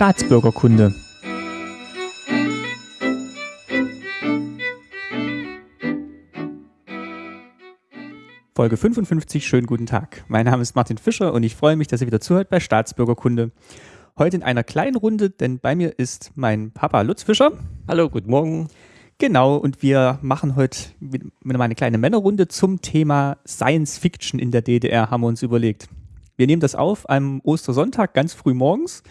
Staatsbürgerkunde. Folge 55, schönen guten Tag. Mein Name ist Martin Fischer und ich freue mich, dass ihr wieder zuhört bei Staatsbürgerkunde. Heute in einer kleinen Runde, denn bei mir ist mein Papa Lutz Fischer. Hallo, guten Morgen. Genau, und wir machen heute eine kleine Männerrunde zum Thema Science Fiction in der DDR, haben wir uns überlegt. Wir nehmen das auf am Ostersonntag ganz früh morgens,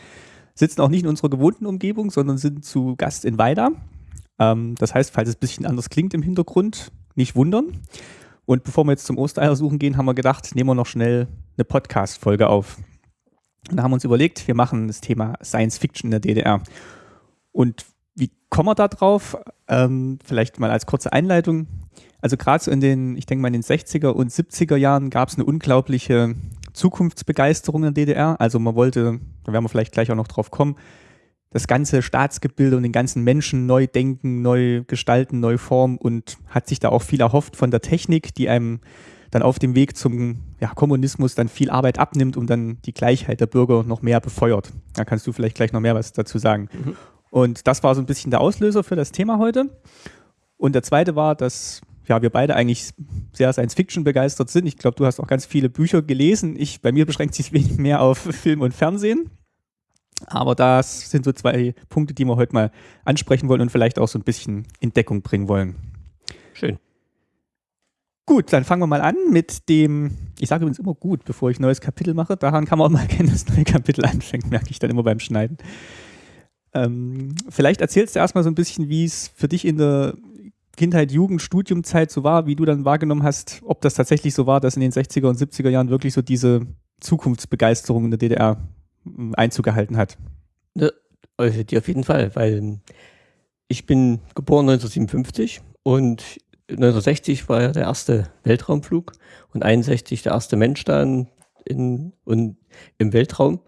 sitzen auch nicht in unserer gewohnten Umgebung, sondern sind zu Gast in Weida. Ähm, das heißt, falls es ein bisschen anders klingt im Hintergrund, nicht wundern. Und bevor wir jetzt zum Ostereiersuchen gehen, haben wir gedacht, nehmen wir noch schnell eine Podcast-Folge auf. Und da haben wir uns überlegt, wir machen das Thema Science Fiction in der DDR. Und wie kommen wir da drauf? Ähm, vielleicht mal als kurze Einleitung. Also gerade so in den, ich denke mal in den 60er und 70er Jahren gab es eine unglaubliche Zukunftsbegeisterung in der DDR. Also man wollte, da werden wir vielleicht gleich auch noch drauf kommen, das ganze Staatsgebilde und den ganzen Menschen neu denken, neu gestalten, neu formen und hat sich da auch viel erhofft von der Technik, die einem dann auf dem Weg zum ja, Kommunismus dann viel Arbeit abnimmt und dann die Gleichheit der Bürger noch mehr befeuert. Da kannst du vielleicht gleich noch mehr was dazu sagen. Mhm. Und das war so ein bisschen der Auslöser für das Thema heute. Und der zweite war, dass ja, wir beide eigentlich sehr Science-Fiction begeistert sind. Ich glaube, du hast auch ganz viele Bücher gelesen. Ich, bei mir beschränkt sich wenig mehr auf Film und Fernsehen. Aber das sind so zwei Punkte, die wir heute mal ansprechen wollen und vielleicht auch so ein bisschen in Deckung bringen wollen. Schön. Gut, dann fangen wir mal an mit dem, ich sage übrigens immer gut, bevor ich ein neues Kapitel mache. Daran kann man auch mal erkennen, dass das neue Kapitel anfängt, merke ich dann immer beim Schneiden. Ähm, vielleicht erzählst du erstmal so ein bisschen, wie es für dich in der Kindheit, Jugend, Studiumzeit so war, wie du dann wahrgenommen hast, ob das tatsächlich so war, dass in den 60er und 70er Jahren wirklich so diese Zukunftsbegeisterung in der DDR hm, Einzug gehalten hat. Ja, also die auf jeden Fall, weil ich bin geboren 1957 und 1960 war ja der erste Weltraumflug und 61 der erste Mensch dann in, in, im Weltraum.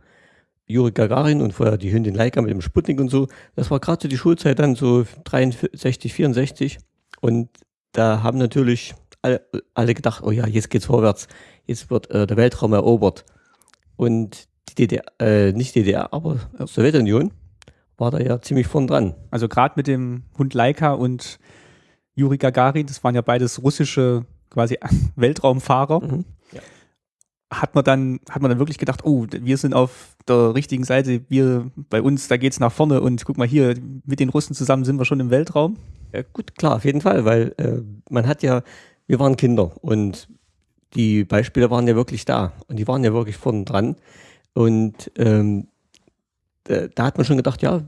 Juri Gagarin und vorher die Hündin Laika mit dem Sputnik und so. Das war gerade so die Schulzeit dann so 63, 64. Und da haben natürlich alle, alle gedacht, oh ja, jetzt geht's vorwärts. Jetzt wird äh, der Weltraum erobert. Und die DDR, äh, nicht DDR, aber Sowjetunion war da ja ziemlich vorn dran. Also gerade mit dem Hund Laika und Juri Gagarin, das waren ja beides russische quasi Weltraumfahrer. Mhm hat man dann, hat man dann wirklich gedacht, oh, wir sind auf der richtigen Seite, wir bei uns, da geht's nach vorne und guck mal hier, mit den Russen zusammen sind wir schon im Weltraum? Ja, gut, klar, auf jeden Fall, weil äh, man hat ja, wir waren Kinder und die Beispiele waren ja wirklich da und die waren ja wirklich vorne dran. Und ähm, da, da, hat man schon gedacht, ja,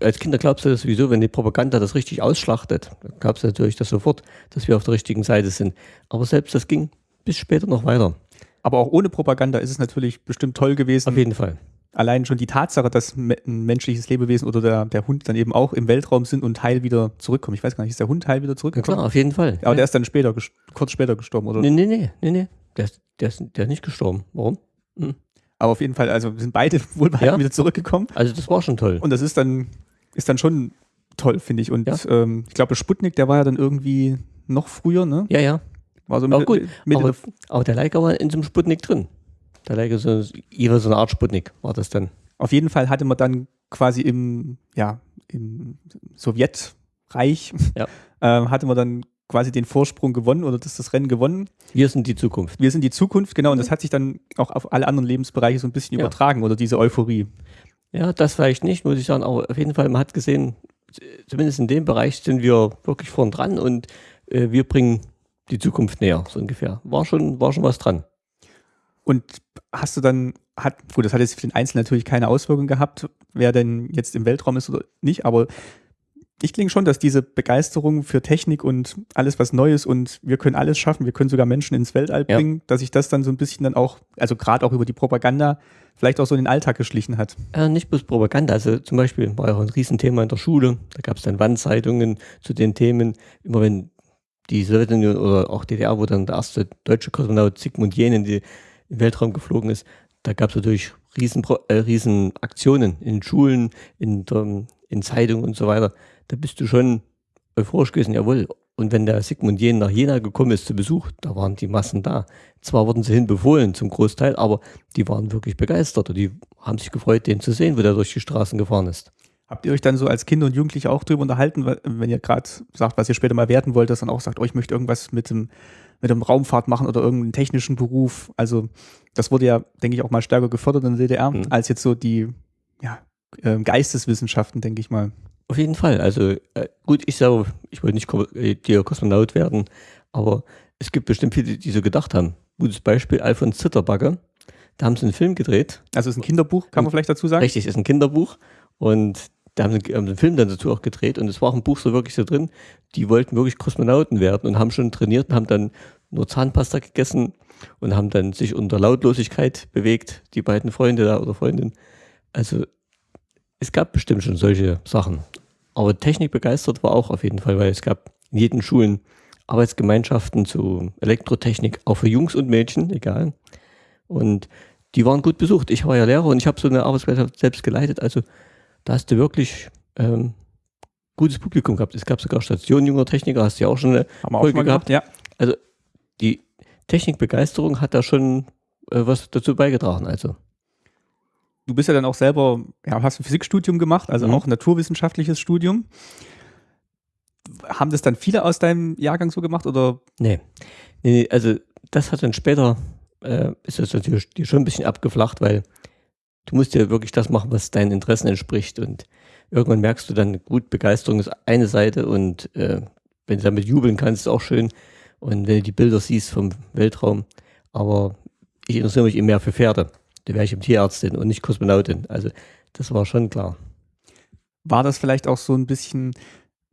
als Kinder glaubst du das sowieso, wenn die Propaganda das richtig ausschlachtet, dann glaubst du natürlich das sofort, dass wir auf der richtigen Seite sind. Aber selbst das ging bis später noch weiter. Aber auch ohne Propaganda ist es natürlich bestimmt toll gewesen. Auf jeden Fall. Allein schon die Tatsache, dass ein menschliches Lebewesen oder der, der Hund dann eben auch im Weltraum sind und heil wieder zurückkommen. Ich weiß gar nicht, ist der Hund heil wieder zurückgekommen? Ja, klar, auf jeden Fall. Aber ja. der ist dann später, kurz später gestorben, oder? Nee, nee, nee, nee, nee. Der ist, der ist, der ist nicht gestorben. Warum? Hm. Aber auf jeden Fall, also sind beide wohl ja. wieder zurückgekommen. Also das war schon toll. Und das ist dann, ist dann schon toll, finde ich. Und ja. ähm, ich glaube, Sputnik, der war ja dann irgendwie noch früher, ne? Ja, ja. War so Mitte, gut. Mitte aber, aber der Leica war in so einem Sputnik drin. Der Leica so, so eine Art Sputnik war das dann. Auf jeden Fall hatte man dann quasi im, ja, im Sowjetreich, ja. äh, hatte man dann quasi den Vorsprung gewonnen oder das, das Rennen gewonnen. Wir sind die Zukunft. Wir sind die Zukunft, genau. Und das mhm. hat sich dann auch auf alle anderen Lebensbereiche so ein bisschen ja. übertragen oder diese Euphorie. Ja, das vielleicht nicht, muss ich sagen. Aber auf jeden Fall, man hat gesehen, zumindest in dem Bereich sind wir wirklich vorn dran und äh, wir bringen die Zukunft näher, so ungefähr. War schon, war schon was dran. Und hast du dann, hat, gut, das hat jetzt für den Einzelnen natürlich keine Auswirkung gehabt, wer denn jetzt im Weltraum ist oder nicht, aber ich klinge schon, dass diese Begeisterung für Technik und alles, was Neues und wir können alles schaffen, wir können sogar Menschen ins Weltall bringen, ja. dass sich das dann so ein bisschen dann auch, also gerade auch über die Propaganda, vielleicht auch so in den Alltag geschlichen hat. Äh, nicht bloß Propaganda, also zum Beispiel war ja auch ein Riesenthema in der Schule, da gab es dann Wandzeitungen zu den Themen, immer wenn die Sowjetunion oder auch DDR, wo dann der erste deutsche Kosmonaut Sigmund Jähn in den Weltraum geflogen ist, da gab es natürlich riesen, äh, riesen Aktionen in Schulen, in, der, in Zeitungen und so weiter. Da bist du schon euphorisch gewesen, jawohl, Und wenn der Sigmund Jähn nach Jena gekommen ist zu Besuch, da waren die Massen da. Zwar wurden sie hinbefohlen zum Großteil, aber die waren wirklich begeistert und die haben sich gefreut, den zu sehen, wo der durch die Straßen gefahren ist. Habt ihr euch dann so als Kinder und Jugendliche auch drüber unterhalten, wenn ihr gerade sagt, was ihr später mal werden wollt, dass dann auch sagt, oh, ich möchte irgendwas mit dem, mit dem Raumfahrt machen oder irgendeinen technischen Beruf? Also, das wurde ja, denke ich, auch mal stärker gefördert in der DDR, mhm. als jetzt so die ja, äh, Geisteswissenschaften, denke ich mal. Auf jeden Fall. Also, äh, gut, ich selber, ich wollte nicht äh, Kosmonaut werden, aber es gibt bestimmt viele, die so gedacht haben. Gutes Beispiel, Alfons Zitterbagger. Da haben sie einen Film gedreht. Also es ist ein Kinderbuch, kann man vielleicht dazu sagen? Richtig, ist ein Kinderbuch. Und da haben sie einen Film dann dazu auch gedreht und es war auch ein Buch so wirklich so drin, die wollten wirklich Kosmonauten werden und haben schon trainiert und haben dann nur Zahnpasta gegessen und haben dann sich unter Lautlosigkeit bewegt, die beiden Freunde da oder Freundinnen. Also es gab bestimmt schon solche Sachen. Aber Technik begeistert war auch auf jeden Fall, weil es gab in jeden Schulen Arbeitsgemeinschaften zu Elektrotechnik, auch für Jungs und Mädchen, egal. Und die waren gut besucht. Ich war ja Lehrer und ich habe so eine Arbeitsgemeinschaft selbst geleitet. Also da hast du wirklich ähm, gutes Publikum gehabt. Es gab sogar Stationen junger Techniker, hast du ja auch schon eine Haben Folge auch gehabt. Ja. Also die Technikbegeisterung hat da schon äh, was dazu beigetragen. Also du bist ja dann auch selber, ja, hast ein Physikstudium gemacht, also mhm. auch ein naturwissenschaftliches Studium. Haben das dann viele aus deinem Jahrgang so gemacht oder? Nee. nee, also das hat dann später, äh, ist das natürlich schon ein bisschen abgeflacht, weil du musst ja wirklich das machen, was deinen Interessen entspricht. Und irgendwann merkst du dann, gut, Begeisterung ist eine Seite und äh, wenn du damit jubeln kannst, ist auch schön. Und wenn du die Bilder siehst vom Weltraum, aber ich interessiere mich eben mehr für Pferde. Da wäre ich im Tierärztin und nicht Kosmonautin. Also das war schon klar. War das vielleicht auch so ein bisschen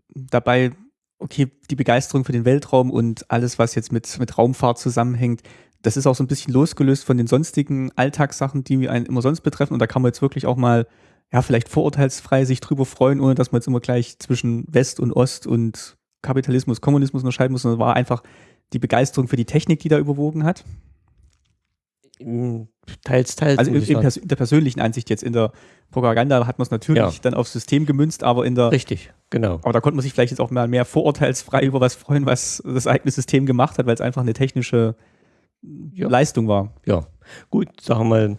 dabei, okay, die Begeisterung für den Weltraum und alles, was jetzt mit, mit Raumfahrt zusammenhängt, das ist auch so ein bisschen losgelöst von den sonstigen Alltagssachen, die einen immer sonst betreffen. Und da kann man jetzt wirklich auch mal, ja, vielleicht vorurteilsfrei sich drüber freuen, ohne dass man jetzt immer gleich zwischen West und Ost und Kapitalismus, Kommunismus unterscheiden muss, sondern war einfach die Begeisterung für die Technik, die da überwogen hat. Teils, teils. Also in, in, der persönlichen Ansicht jetzt in der Propaganda hat man es natürlich ja. dann aufs System gemünzt, aber in der. Richtig, genau. Aber da konnte man sich vielleicht jetzt auch mal mehr vorurteilsfrei über was freuen, was das eigene System gemacht hat, weil es einfach eine technische ja. Leistung war. Ja, gut, sagen wir mal,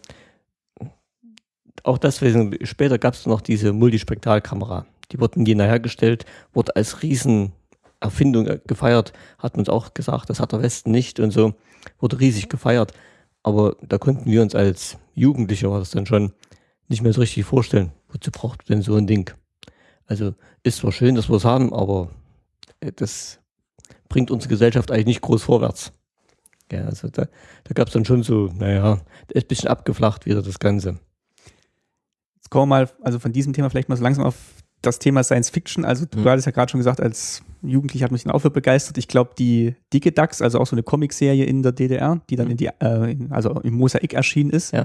auch deswegen, später gab es noch diese Multispektralkamera. Die wurden Jena hergestellt, wurde als Riesenerfindung gefeiert, hat man uns auch gesagt, das hat der Westen nicht und so, wurde riesig gefeiert. Aber da konnten wir uns als Jugendliche, war das dann schon, nicht mehr so richtig vorstellen, wozu braucht denn so ein Ding? Also ist zwar schön, dass wir es haben, aber äh, das bringt unsere Gesellschaft eigentlich nicht groß vorwärts. Ja, also da, da gab es dann schon so, naja, ist ein bisschen abgeflacht wieder das Ganze. Jetzt kommen wir mal, also von diesem Thema vielleicht mal so langsam auf das Thema Science Fiction. Also du mhm. hattest ja gerade schon gesagt, als Jugendlicher hat mich dann auch für begeistert. Ich glaube, die Dicke Ducks, also auch so eine Comicserie in der DDR, die dann mhm. in die, äh, also im Mosaik erschienen ist, ja.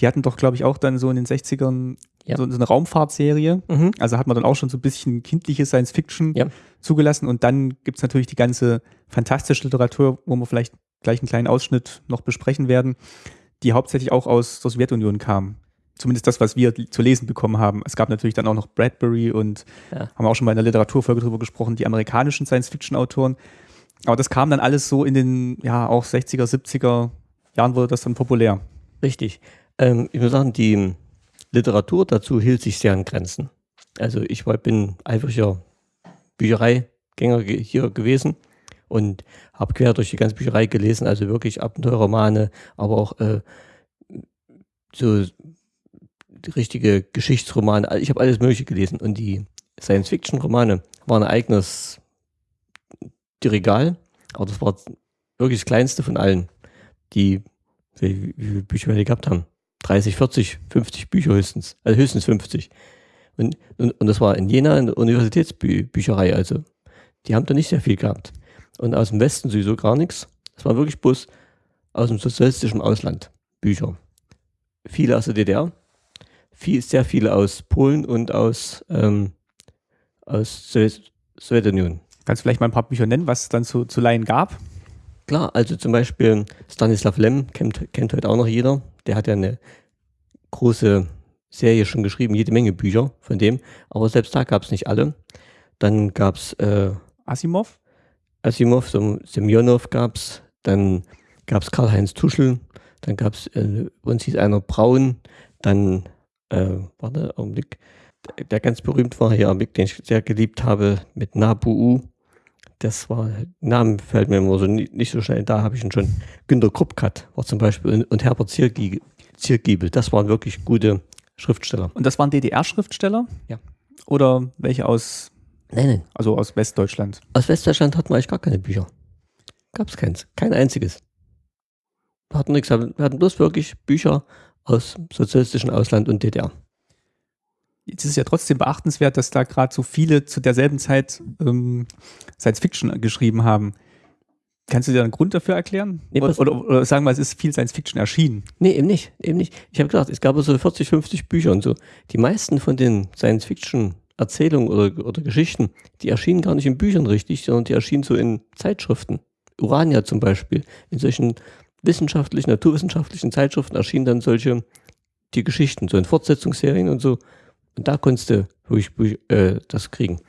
die hatten doch, glaube ich, auch dann so in den 60ern ja. so, so, eine Raumfahrtserie. Mhm. Also hat man dann auch schon so ein bisschen kindliche Science Fiction ja. zugelassen. Und dann gibt es natürlich die ganze fantastische Literatur, wo wir vielleicht gleich einen kleinen Ausschnitt noch besprechen werden, die hauptsächlich auch aus der Sowjetunion kam. Zumindest das, was wir zu lesen bekommen haben. Es gab natürlich dann auch noch Bradbury und ja. haben auch schon mal in der Literaturfolge drüber gesprochen, die amerikanischen Science-Fiction-Autoren. Aber das kam dann alles so in den, ja, auch 60er, 70er Jahren wurde das dann populär. Richtig. Ähm, ich muss sagen, die Literatur dazu hielt sich sehr an Grenzen. Also ich war, bin eifriger Büchereigänger hier gewesen und habe quer durch die ganze Bücherei gelesen, also wirklich Abenteuerromane, aber auch äh, so richtige Geschichtsromane. Also ich habe alles Mögliche gelesen und die Science-Fiction-Romane waren ein eigenes Regal, aber das war wirklich das kleinste von allen, die wie, wie viele Bücher wir gehabt haben. 30, 40, 50 Bücher höchstens, also höchstens 50. Und, und, und das war in Jena in der Universitätsbücherei, also die haben da nicht sehr viel gehabt. Und aus dem Westen sowieso gar nichts. Es war wirklich bloß aus dem sozialistischen Ausland Bücher. Viele aus der DDR, viel, sehr viele aus Polen und aus, ähm, aus Sowjetunion. Kannst du vielleicht mal ein paar Bücher nennen, was es dann zu, zu Laien gab? Klar, also zum Beispiel Stanislav Lem kennt, kennt heute auch noch jeder. Der hat ja eine große Serie schon geschrieben, jede Menge Bücher von dem, aber selbst da gab es nicht alle. Dann gab es äh, Asimov? Asimov, Semyonov gab es, dann gab es Karl-Heinz Tuschel, dann gab es, äh, uns hieß einer Braun, dann, äh, warte, Augenblick, der, der ganz berühmt war hier, den ich sehr geliebt habe, mit Nabu. Das war, Namen fällt mir immer so nicht, nicht so schnell, da habe ich ihn schon. Günter Kruppkat war zum Beispiel und, und Herbert Ziergiebel, das waren wirklich gute Schriftsteller. Und das waren DDR-Schriftsteller? Ja. Oder welche aus, Nein, nein. also aus Westdeutschland? Aus Westdeutschland hatten wir eigentlich gar keine Bücher. Gab es keins. Kein einziges. Wir hatten nichts. Wir hatten bloß wirklich Bücher aus sozialistischen Ausland und DDR. Jetzt ist es ja trotzdem beachtenswert, dass da gerade so viele zu derselben Zeit ähm, Science Fiction geschrieben haben. Kannst du dir einen Grund dafür erklären? Nee, oder, oder, oder sagen wir, es ist viel Science Fiction erschienen. Nee, eben nicht. Eben nicht. Ich habe gesagt, es gab so 40, 50 Bücher und so. Die meisten von den Science-Fiction-Erzählungen oder, oder Geschichten, die erschienen gar nicht in Büchern richtig, sondern die erschienen so in Zeitschriften. Urania zum Beispiel. In solchen wissenschaftlichen, naturwissenschaftlichen Zeitschriften erschienen dann solche, die Geschichten, so in Fortsetzungsserien und so. Und da konntest du wirklich äh, das kriegen.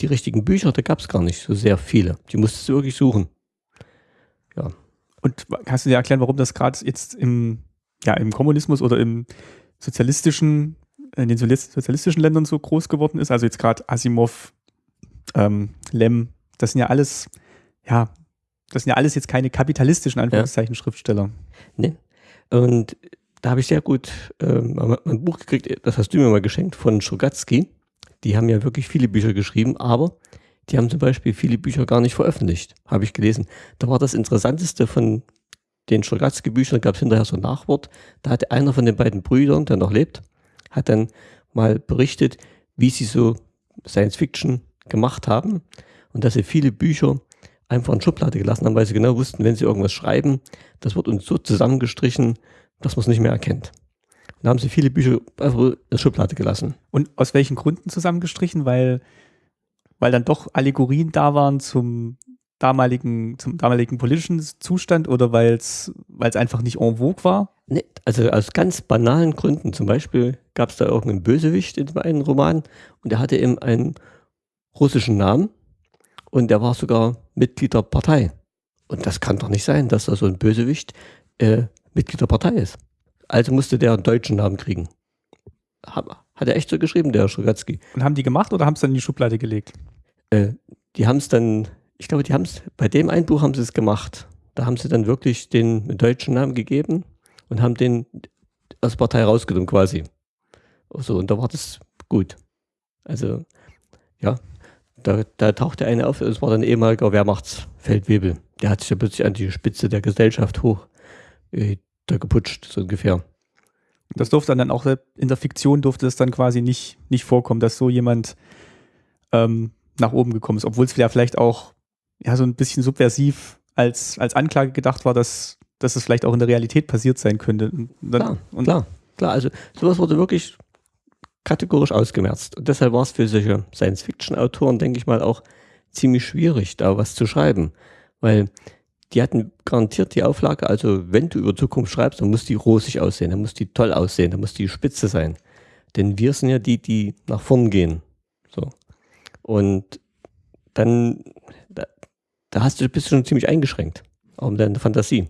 Die richtigen Bücher, da gab es gar nicht so sehr viele. Die musstest du wirklich suchen. Und kannst du dir erklären, warum das gerade jetzt im, ja, im Kommunismus oder im sozialistischen, in den sozialis- sozialistischen Ländern so groß geworden ist? Also jetzt gerade Asimov, ähm, Lem, das sind ja alles, ja, das sind ja alles jetzt keine kapitalistischen Anführungszeichen Schriftsteller. Und da habe ich sehr gut ähm, ein Buch gekriegt, das hast du mir mal geschenkt, von Strogatzky. Die haben ja wirklich viele Bücher geschrieben, aber die haben zum Beispiel viele Bücher gar nicht veröffentlicht, habe ich gelesen. Da war das Interessanteste von den Strogatzky-Büchern, gab es hinterher so ein Nachwort. Da hatte einer von den beiden Brüdern, der noch lebt, hat dann mal berichtet, wie sie so Science Fiction gemacht haben und dass sie viele Bücher einfach in Schublade gelassen haben, weil sie genau wussten, wenn sie irgendwas schreiben, das wird uns so zusammengestrichen, dass man es nicht mehr erkennt. Und da haben sie viele Bücher einfach in der Schublade gelassen. Und aus welchen Gründen zusammengestrichen? Weil, weil dann doch Allegorien da waren zum damaligen, zum damaligen politischen Zustand oder weil es einfach nicht en vogue war? Nee, also aus ganz banalen Gründen. Zum Beispiel gab es da irgendeinen Bösewicht in einem Roman und der hatte eben einen russischen Namen und der war sogar Mitglied der Partei. Und das kann doch nicht sein, dass da so ein Bösewicht äh, Mitglied der Partei ist. Also musste der einen deutschen Namen kriegen. Hat, er echt so geschrieben, der Strogatzky. Und haben die gemacht oder haben es dann in die Schublade gelegt? Äh, die haben es dann, ich glaube, die haben es, bei dem einen Buch haben sie es gemacht. Da haben sie dann wirklich den deutschen Namen gegeben und haben den aus der Partei rausgenommen quasi. So, und da war das gut. Also, ja, da, da tauchte einer auf, es war dann ehemaliger Wehrmachtsfeldwebel. Der hat sich ja plötzlich an die Spitze der Gesellschaft hoch äh, da geputscht, so ungefähr. Das durfte dann auch in der Fiktion durfte es dann quasi nicht, nicht vorkommen, dass so jemand ähm, nach oben gekommen ist, obwohl es ja vielleicht auch ja, so ein bisschen subversiv als, als Anklage gedacht war, dass, dass es vielleicht auch in der Realität passiert sein könnte. Und dann, Klar, und klar, klar. Also sowas wurde wirklich kategorisch ausgemerzt. Und deshalb war es für solche Science-Fiction-Autoren, denke ich mal, auch ziemlich schwierig, da was zu schreiben. Weil die hatten garantiert die Auflage, also wenn du über Zukunft schreibst, dann muss die rosig aussehen, dann muss die toll aussehen, dann muss die spitze sein. Denn wir sind ja die, die nach vorn gehen. So. Und dann, da, da hast du, bist du schon ziemlich eingeschränkt, auch mit deiner Fantasie.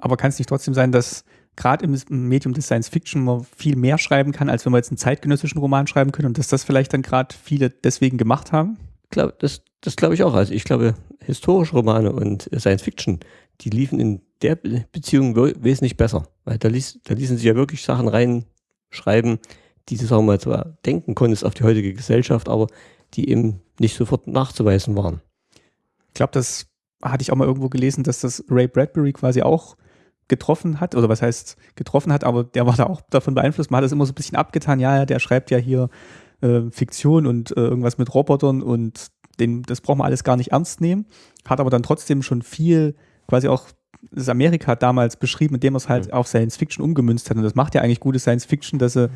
Aber kann es nicht trotzdem sein, dass gerade im Medium des Science Fiction man viel mehr schreiben kann, als wenn wir jetzt einen zeitgenössischen Roman schreiben können und dass das vielleicht dann gerade viele deswegen gemacht haben? glaub, das, das glaube ich auch. Also ich glaube, historische Romane und äh, Science Fiction, die liefen in der Be Beziehung we- wesentlich besser. Weil da, ließ, da ließen sich ja wirklich Sachen reinschreiben, die du, sagen wir mal, zwar denken konntest auf die heutige Gesellschaft, aber die eben nicht sofort nachzuweisen waren. Ich glaube, das hatte ich auch mal irgendwo gelesen, dass das Ray Bradbury quasi auch getroffen hat, oder was heißt getroffen hat, aber der war da auch davon beeinflusst. Man hat das immer so ein bisschen abgetan, ja, ja, der schreibt ja hier äh, Fiktion und äh, irgendwas mit Robotern und den, das braucht man alles gar nicht ernst nehmen. Hat aber dann trotzdem schon viel quasi auch das Amerika damals beschrieben, indem er es halt Mhm. auf Science Fiction umgemünzt hat. Und das macht ja eigentlich gute Science Fiction, dass er,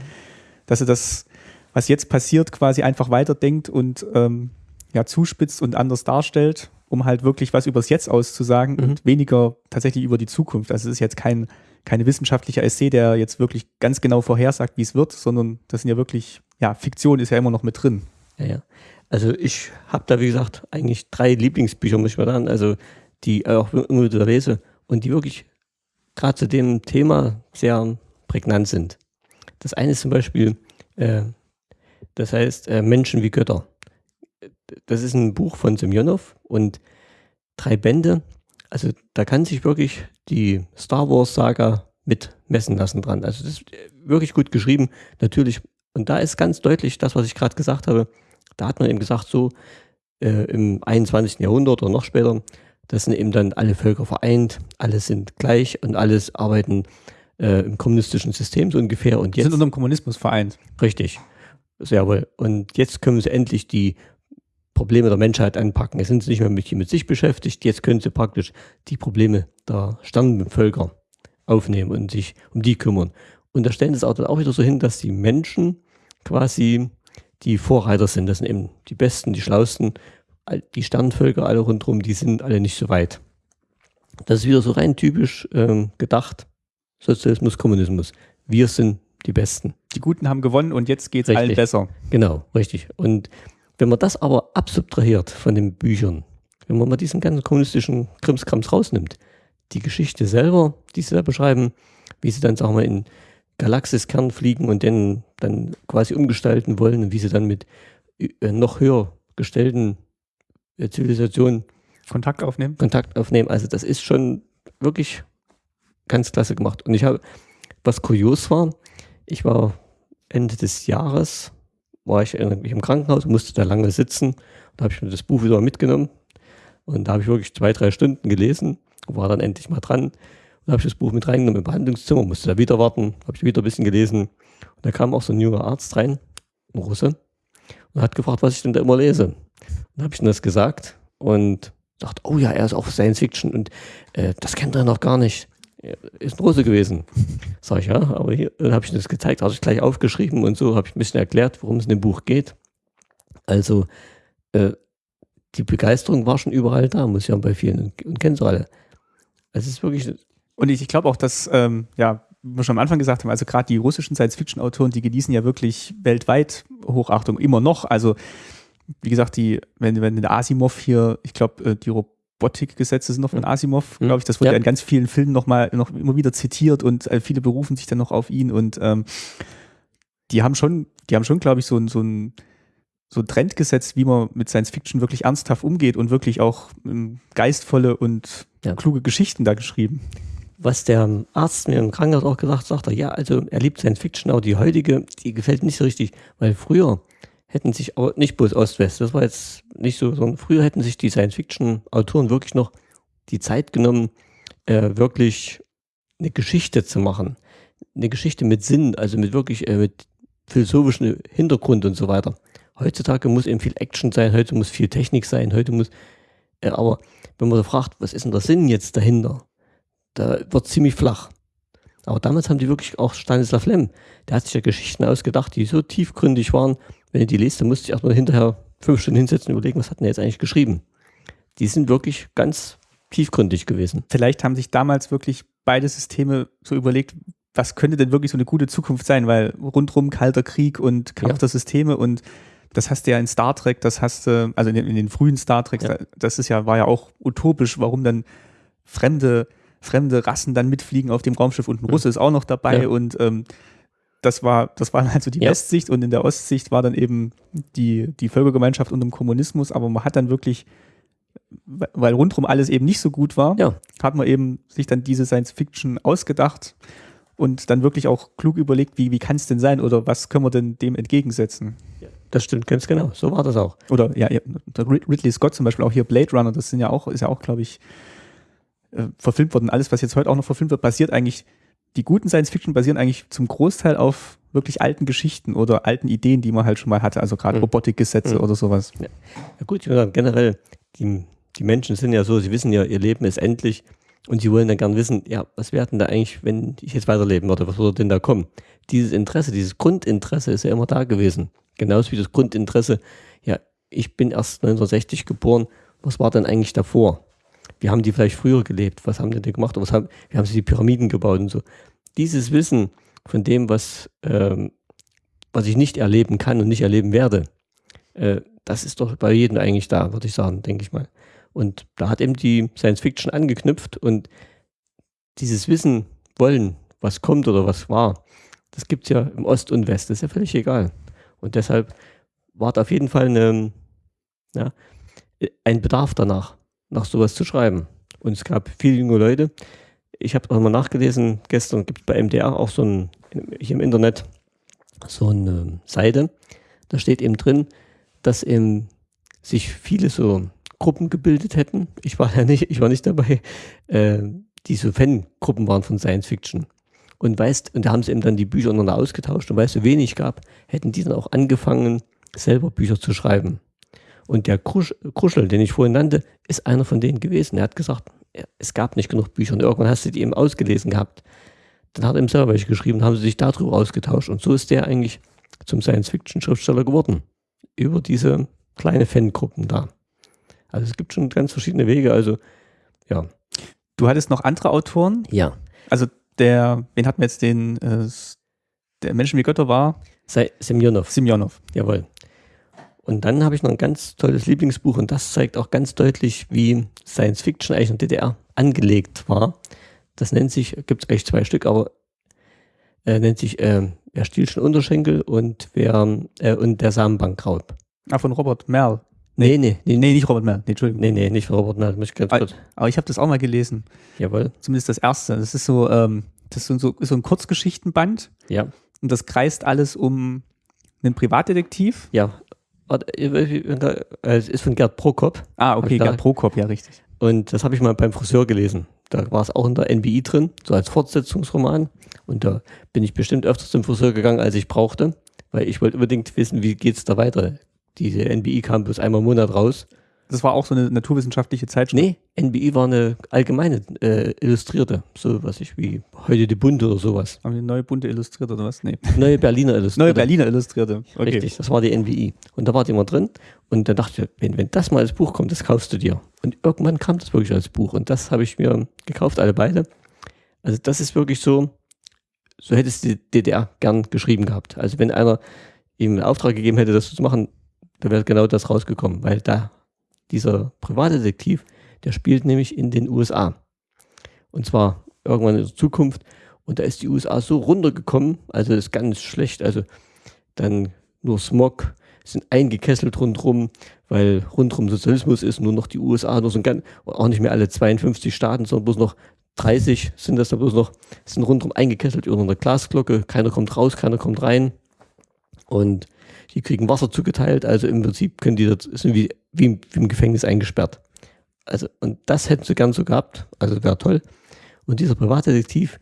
dass er das, was jetzt passiert, quasi einfach weiterdenkt und ähm, ja, zuspitzt und anders darstellt, um halt wirklich was übers Jetzt auszusagen Mhm. und weniger tatsächlich über die Zukunft. Also es ist jetzt kein, keine wissenschaftlicher Essay, der jetzt wirklich ganz genau vorhersagt, wie es wird, sondern das sind ja wirklich, ja, Fiktion ist ja immer noch mit drin. Ja, ja. Also ich habe da, wie gesagt, eigentlich drei Lieblingsbücher, muss ich mal sagen, also die auch immer wieder lese und die wirklich gerade zu dem Thema sehr prägnant sind. Das eine ist zum Beispiel, äh, das heißt äh, Menschen wie Götter. Das ist ein Buch von Semyonov und drei Bände. Also da kann sich wirklich die Star Wars Saga mit messen lassen dran. Also das ist wirklich gut geschrieben. Natürlich, und da ist ganz deutlich das, was ich gerade gesagt habe. Da hat man eben gesagt, so äh, im 21. Jahrhundert oder noch später, das sind eben dann alle Völker vereint, alle sind gleich und alles arbeiten äh, im kommunistischen System so ungefähr. Und jetzt, sind unter dem Kommunismus vereint. Richtig, sehr wohl. Und jetzt können sie endlich die Probleme der Menschheit anpacken. Jetzt sind sie nicht mehr mit, mit sich beschäftigt, jetzt können sie praktisch die Probleme der Sternenvölker aufnehmen und sich um die kümmern. Und da stellen sie es auch dann auch wieder so hin, dass die Menschen quasi die Vorreiter sind. Das sind eben die Besten, die Schlausten. Die Sternenvölker alle rundherum, die sind alle nicht so weit. Das ist wieder so rein typisch ähm, gedacht. Sozialismus, Kommunismus. Wir sind die Besten. Die Guten haben gewonnen und jetzt geht es allen besser. Genau, richtig. Und wenn man das aber absubtrahiert von den Büchern, wenn man mal diesen ganzen kommunistischen Krimskrams rausnimmt, die Geschichte selber, die sie da beschreiben, wie sie dann, sagen wir, in Galaxiskern fliegen und den dann quasi umgestalten wollen und wie sie dann mit äh, noch höher gestellten äh, Zivilisationen Kontakt aufnehmen. Kontakt aufnehmen. Also das ist schon wirklich ganz klasse gemacht. Und ich habe, was kurios war, ich war Ende des Jahres, war ich im Krankenhaus, musste da lange sitzen. Da habe ich mir das Buch wieder mitgenommen. Und da habe ich wirklich zwei, drei Stunden gelesen, war dann endlich mal dran. Und habe ich das Buch mit reingenommen im Behandlungszimmer, musste da wieder warten, habe ich wieder ein bisschen gelesen. Und da kam auch so ein junger Arzt rein, ein Russe, und hat gefragt, was ich denn da immer lese. Und dann habe ich ihm das gesagt und dachte, oh ja, er ist auch Science Fiction und äh, das kennt er noch gar nicht. Er ist ein Russe gewesen. Sag ich, ja, aber hier habe ich das gezeigt, habe ich gleich aufgeschrieben und so habe ich ein bisschen erklärt, worum es in dem Buch geht. Also äh, die Begeisterung war schon überall da, muss ja bei vielen und, und kennen sie alle. Es ist wirklich und ich, ich glaube auch, dass, ähm, ja, wie wir schon am Anfang gesagt haben, also gerade die russischen Science-Fiction-Autoren, die genießen ja wirklich weltweit Hochachtung, immer noch. Also, wie gesagt, die, wenn, wenn der Asimov hier, ich glaube, äh, die Robotikgesetze sind noch von Asimov, glaube ich, das wurde ja. in ganz vielen Filmen noch mal, noch immer wieder zitiert und äh, viele berufen sich dann noch auf ihn und ähm, die haben schon, die haben schon, glaube ich, so, so ein so ein Trend gesetzt, wie man mit Science Fiction wirklich ernsthaft umgeht und wirklich auch ähm, geistvolle und ja. kluge Geschichten da geschrieben was der Arzt mir im Krankenhaus auch gesagt sagt, ja, also er liebt Science Fiction, aber die heutige, die gefällt nicht so richtig, weil früher hätten sich auch nicht bloß Ost-West, das war jetzt nicht so, sondern früher hätten sich die Science Fiction Autoren wirklich noch die Zeit genommen, äh, wirklich eine Geschichte zu machen. Eine Geschichte mit Sinn, also mit wirklich, äh, mit philosophischem Hintergrund und so weiter. Heutzutage muss eben viel Action sein, heute muss viel Technik sein, heute muss, äh, aber wenn man da fragt, was ist denn der Sinn jetzt dahinter? da wird ziemlich flach. Aber damals haben die wirklich auch Stanislav Lem, der hat sich ja Geschichten ausgedacht, die so tiefgründig waren, wenn ihr die lest, dann musste ich erstmal hinterher fünf Stunden hinsetzen und überlegen, was hat denn jetzt eigentlich geschrieben. Die sind wirklich ganz tiefgründig gewesen. Vielleicht haben sich damals wirklich beide Systeme so überlegt, was könnte denn wirklich so eine gute Zukunft sein, weil rundrum kalter Krieg und Kampf ja. der Systeme und das hast du ja in Star Trek, das hast du, also in den, in den frühen Star Treks, ja. das ist ja, war ja auch utopisch, warum dann fremde fremde Rassen dann mitfliegen auf dem Raumschiff und ein Russe ist auch noch dabei ja. und ähm, das war, das war halt so die ja. Westsicht und in der Ostsicht war dann eben die, die Völkergemeinschaft und dem Kommunismus, aber man hat dann wirklich, weil rundherum alles eben nicht so gut war, ja. hat man eben sich dann diese Science Fiction ausgedacht und dann wirklich auch klug überlegt, wie, wie kann es denn sein oder was können wir denn dem entgegensetzen. Das stimmt ganz genau, so war das auch. Oder ja, Ridley Scott zum Beispiel, auch hier Blade Runner, das sind ja auch, ist ja auch, glaube ich, äh, verfilmt worden. Alles, was jetzt heute auch noch verfilmt wird, basiert eigentlich, die guten Science-Fiction basieren eigentlich zum Großteil auf wirklich alten Geschichten oder alten Ideen, die man halt schon mal hatte, also gerade mhm. Robotikgesetze mhm. oder sowas. Ja. ja gut, ich würde sagen, generell, die, die Menschen sind ja so, sie wissen ja, ihr Leben ist endlich und sie wollen dann gern wissen, ja, was wäre denn da eigentlich, wenn ich jetzt weiterleben würde, was würde denn da kommen? Dieses Interesse, dieses Grundinteresse ist ja immer da gewesen. Genauso wie das Grundinteresse, ja, ich bin erst 1960 geboren, was war denn eigentlich davor? Wie haben die vielleicht früher gelebt, was haben die denn gemacht, was haben, wie haben sie die Pyramiden gebaut und so. Dieses Wissen von dem, was, ähm, was ich nicht erleben kann und nicht erleben werde, äh, das ist doch bei jedem eigentlich da, würde ich sagen, denke ich mal. Und da hat eben die Science Fiction angeknüpft und dieses Wissen wollen, was kommt oder was war, das gibt es ja im Ost und West, das ist ja völlig egal. Und deshalb war da auf jeden Fall eine, ja, ein Bedarf danach, nach sowas zu schreiben. Und es gab viele junge Leute. Ich habe auch mal nachgelesen, gestern gibt es bei MDR auch so ein, hier im Internet, so eine Seite. Da steht eben drin, dass eben sich viele so Gruppen gebildet hätten. Ich war ja nicht, ich war nicht dabei, äh, die so Fangruppen waren von Science Fiction. Und weißt, und da haben sie eben dann die Bücher untereinander ausgetauscht und weil es so wenig gab, hätten die dann auch angefangen, selber Bücher zu schreiben. Und der Krusch, Kruschel, den ich vorhin nannte, ist einer von denen gewesen. Er hat gesagt, es gab nicht genug Bücher und irgendwann hast du die eben ausgelesen gehabt. Dann hat er ihm selber welche geschrieben, haben sie sich darüber ausgetauscht und so ist der eigentlich zum Science-Fiction-Schriftsteller geworden. Über diese kleine Fangruppen da. Also es gibt schon ganz verschiedene Wege, also ja. Du hattest noch andere Autoren? Ja. Also der, wen hatten wir jetzt den, äh, der Menschen wie Götter war? Semyonov. Semyonov. Jawohl. Und dann habe ich noch ein ganz tolles Lieblingsbuch und das zeigt auch ganz deutlich, wie Science Fiction eigentlich in der DDR angelegt war. Das nennt sich, gibt es eigentlich zwei Stück, aber äh, nennt sich äh, Wer stiehlt schon Unterschenkel und wer äh, und der Samenbankraub. Ah, von Robert Merl. Nee, nee, nee, Nee, nicht Robert Merl. Nee, Entschuldigung. nee, nee, nicht von Robert Merl. Muss ich ganz Ah, kurz. Aber ich habe das auch mal gelesen. Jawohl. Zumindest das erste. Das ist so, ähm, das ist so, so ein Kurzgeschichtenband Ja. und das kreist alles um einen Privatdetektiv. Ja. Äh, Es ist von Gerd Prokop. Ah, okay, Gerd Prokop, ja, richtig. Und das habe ich mal beim Friseur gelesen. Da war es auch in der NBI drin, so als Fortsetzungsroman. Und da bin ich bestimmt öfters zum Friseur gegangen, als ich brauchte, weil ich wollte unbedingt wissen, wie geht's da weiter. Diese NBI kam bloß einmal im Monat raus. Das war auch so eine naturwissenschaftliche Zeitschrift. Nee, NBI war eine allgemeine äh, Illustrierte, so was ich wie heute die Bunte oder sowas. Haben wir eine neue bunte illustriert oder was? Nee. Neue Berliner Illustrierte. Neue Berliner Illustrierte. Okay. Richtig, das war die NBI. Und da war die immer drin. Und dann dachte ich, wenn, wenn das mal als Buch kommt, das kaufst du dir. Und irgendwann kam das wirklich als Buch. Und das habe ich mir gekauft, alle beide. Also das ist wirklich so, so hätte es die DDR gern geschrieben gehabt. Also wenn einer ihm einen Auftrag gegeben hätte, das zu machen, da wäre genau das rausgekommen. Weil da dieser Privatdetektiv, der spielt nämlich in den USA. Und zwar irgendwann in der Zukunft. Und da ist die USA so runtergekommen, also ist ganz schlecht. Also dann nur Smog, sind eingekesselt rundherum, weil rundherum Sozialismus ist, nur noch die USA, nur so ein ganz, auch nicht mehr alle 52 Staaten, sondern bloß noch 30 sind das da bloß noch, sind rundherum eingekesselt über einer Glasglocke, keiner kommt raus, keiner kommt rein und die kriegen Wasser zugeteilt, also im Prinzip können die, das sind wie, wie, im, wie im Gefängnis eingesperrt. Also, und das hätten sie gern so gehabt, also wäre toll. Und dieser Privatdetektiv,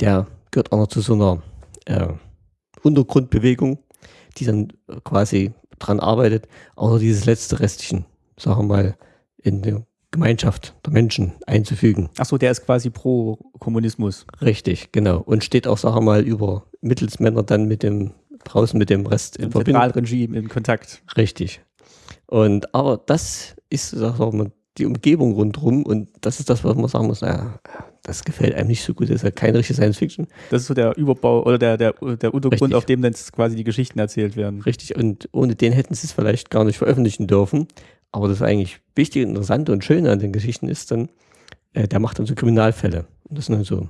der gehört auch noch zu so einer äh, Untergrundbewegung, die dann quasi dran arbeitet, auch noch dieses letzte Restchen, sagen wir mal, in die Gemeinschaft der Menschen einzufügen. Achso, der ist quasi pro Kommunismus. Richtig, genau. Und steht auch, sagen wir mal, über Mittelsmänner dann mit dem, draußen mit dem Rest in Im Verbindung. Zentralregime in Kontakt. Richtig. Und aber das ist, mal, die Umgebung rundherum und das ist das, was man sagen muss, naja, das gefällt einem nicht so gut, das ist ja keine richtige Science Fiction. Das ist so der Überbau oder der, der, der Untergrund, Richtig. auf dem dann quasi die Geschichten erzählt werden. Richtig, und ohne den hätten sie es vielleicht gar nicht veröffentlichen dürfen. Aber das eigentlich Wichtige, Interessante und Schöne an den Geschichten ist dann, äh, der macht dann so Kriminalfälle. Und das sind dann so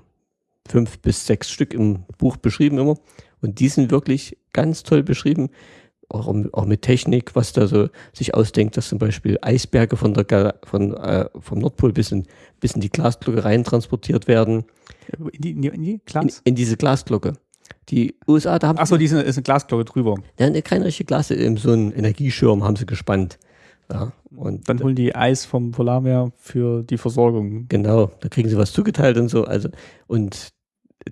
fünf bis sechs Stück im Buch beschrieben immer. Und die sind wirklich ganz toll beschrieben, auch, auch mit Technik, was da so sich ausdenkt, dass zum Beispiel Eisberge von der, von, äh, vom Nordpol bis in, bis in die Glasglocke rein transportiert werden. In die, in die, in die In, Glas? in diese Glasglocke. Die USA, da haben Achso, die ist eine, ist eine Glasglocke drüber. ja, eine keine richtige Glas, eben so einen Energieschirm haben sie gespannt. Ja, und Dann holen die Eis vom Polarmeer für die Versorgung. genau, da kriegen sie was zugeteilt und so. Also, und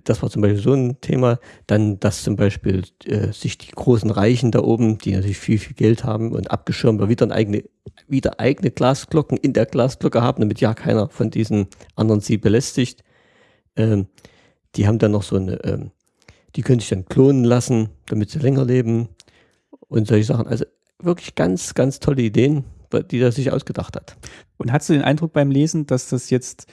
das war zum Beispiel so ein Thema. Dann, dass zum Beispiel äh, sich die großen Reichen da oben, die natürlich viel, viel Geld haben und abgeschirmt, wieder, eigene, wieder eigene Glasglocken in der Glasglocke haben, damit ja keiner von diesen anderen sie belästigt. Ähm, die haben dann noch so eine, ähm, die können sich dann klonen lassen, damit sie länger leben und solche Sachen. Also wirklich ganz, ganz tolle Ideen, die er sich ausgedacht hat. Und hast du den Eindruck beim Lesen, dass das jetzt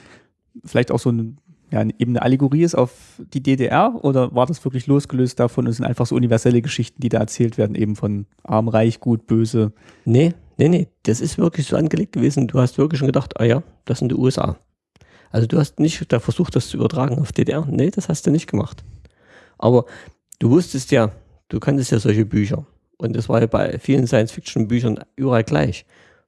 vielleicht auch so ein, ja, eben eine Allegorie ist auf die DDR oder war das wirklich losgelöst davon und sind einfach so universelle Geschichten, die da erzählt werden, eben von arm, reich, gut, böse? Nee, nee, nee, das ist wirklich so angelegt gewesen. Du hast wirklich schon gedacht, ah ja, das sind die USA. Also du hast nicht da versucht, das zu übertragen auf DDR. Nee, das hast du nicht gemacht. Aber du wusstest ja, du kanntest ja solche Bücher. Und das war ja bei vielen Science-Fiction-Büchern überall gleich.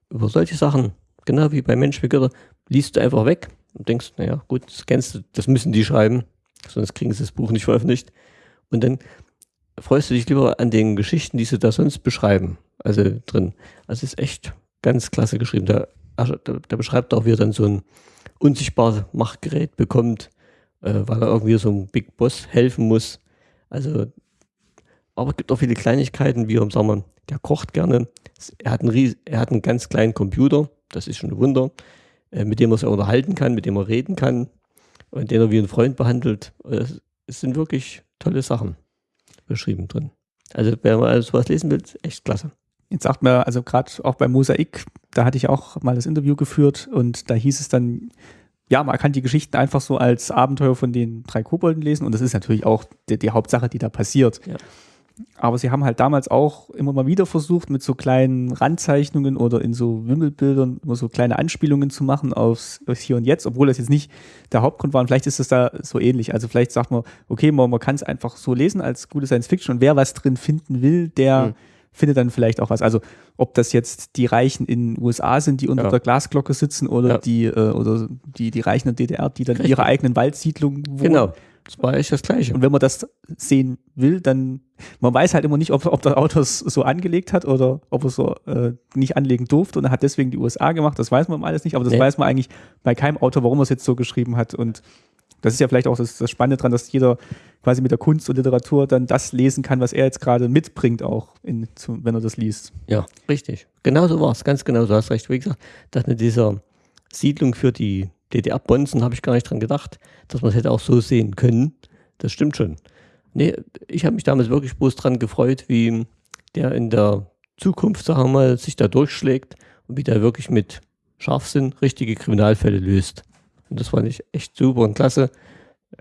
Über solche Sachen, genau wie bei Mensch wie Götter, liest du einfach weg und denkst, naja, gut, das kennst du, das müssen die schreiben, sonst kriegen sie das Buch nicht veröffentlicht. Und dann freust du dich lieber an den Geschichten, die sie da sonst beschreiben, also drin. Also ist echt ganz klasse geschrieben. Da, da, da beschreibt auch, wie er dann so ein unsichtbares Machtgerät bekommt, äh, weil er irgendwie so einem Big Boss helfen muss. Also, aber es gibt auch viele Kleinigkeiten, wie, sagen wir, der kocht gerne. Er hat, einen, er hat einen ganz kleinen Computer, das ist schon ein Wunder. Äh, mit dem er sich unterhalten kann, mit dem er reden kann und den er wie ein Freund behandelt. Es, sind wirklich tolle Sachen beschrieben drin. Also wer mal sowas lesen will, echt klasse. Jetzt sagt man, also gerade auch bei Mosaik, da hatte ich auch mal das Interview geführt und da hieß es dann, ja, man kann die Geschichten einfach so als Abenteuer von den drei Kobolden lesen und das ist natürlich auch die, die Hauptsache, die da passiert. Ja. Aber sie haben halt damals auch immer mal wieder versucht, mit so kleinen Randzeichnungen oder in so Wimmelbildern immer so kleine Anspielungen zu machen aufs, aufs Hier und Jetzt, obwohl das jetzt nicht der Hauptgrund war. Und vielleicht ist das da so ähnlich. Also vielleicht sagt man, okay, man, man kann es einfach so lesen als gute Science Fiction und wer was drin finden will, der mhm. findet dann vielleicht auch was. Also ob das jetzt die Reichen in den USA sind, die unter ja. der Glasglocke sitzen oder ja. die äh, oder die, die Reichen in der DDR, die dann Richtig. ihre eigenen Waldsiedlungen wohnen. Genau. Das war echt das Gleiche. Und wenn man das sehen will, dann, man weiß halt immer nicht, ob, ob der Autor es so angelegt hat oder ob er es so äh, nicht anlegen durfte und er hat deswegen die USA gemacht. Das weiß man alles nicht, aber das nee. weiß man eigentlich bei keinem Autor, warum er es jetzt so geschrieben hat. Und das ist ja vielleicht auch das, das Spannende dran, dass jeder quasi mit der Kunst und Literatur dann das lesen kann, was er jetzt gerade mitbringt, auch in, zu, wenn er das liest. Ja, richtig. Genau so war es, ganz genau, so hast recht. Wie gesagt, dass mit dieser Siedlung für die DDR-Bonzen habe ich gar nicht dran gedacht, dass man es hätte auch so sehen können. Das stimmt schon. Nee, ich habe mich damals wirklich bloß dran gefreut, wie der in der Zukunft, sagen wir mal, sich da durchschlägt und wie der wirklich mit Scharfsinn richtige Kriminalfälle löst. Und das fand ich echt super und klasse.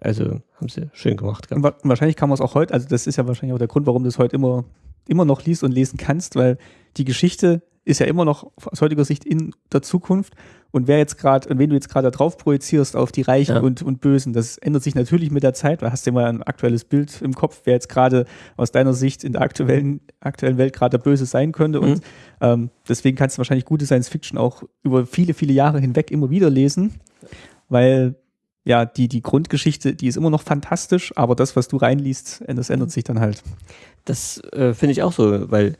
Also haben sie schön gemacht. Und wahrscheinlich kann man es auch heute, also das ist ja wahrscheinlich auch der Grund, warum du es heute immer, immer noch liest und lesen kannst, weil die Geschichte ist ja immer noch aus heutiger Sicht in der Zukunft. Und wer jetzt gerade, und wenn du jetzt gerade drauf projizierst auf die Reichen ja. und, und Bösen, das ändert sich natürlich mit der Zeit, weil hast du ja mal ein aktuelles Bild im Kopf, wer jetzt gerade aus deiner Sicht in der aktuellen, aktuellen Welt gerade der Böse sein könnte. Mhm. Und ähm, deswegen kannst du wahrscheinlich gute Science Fiction auch über viele, viele Jahre hinweg immer wieder lesen, weil ja, die, die Grundgeschichte, die ist immer noch fantastisch, aber das, was du reinliest, das ändert sich dann halt. Das äh, finde ich auch so, weil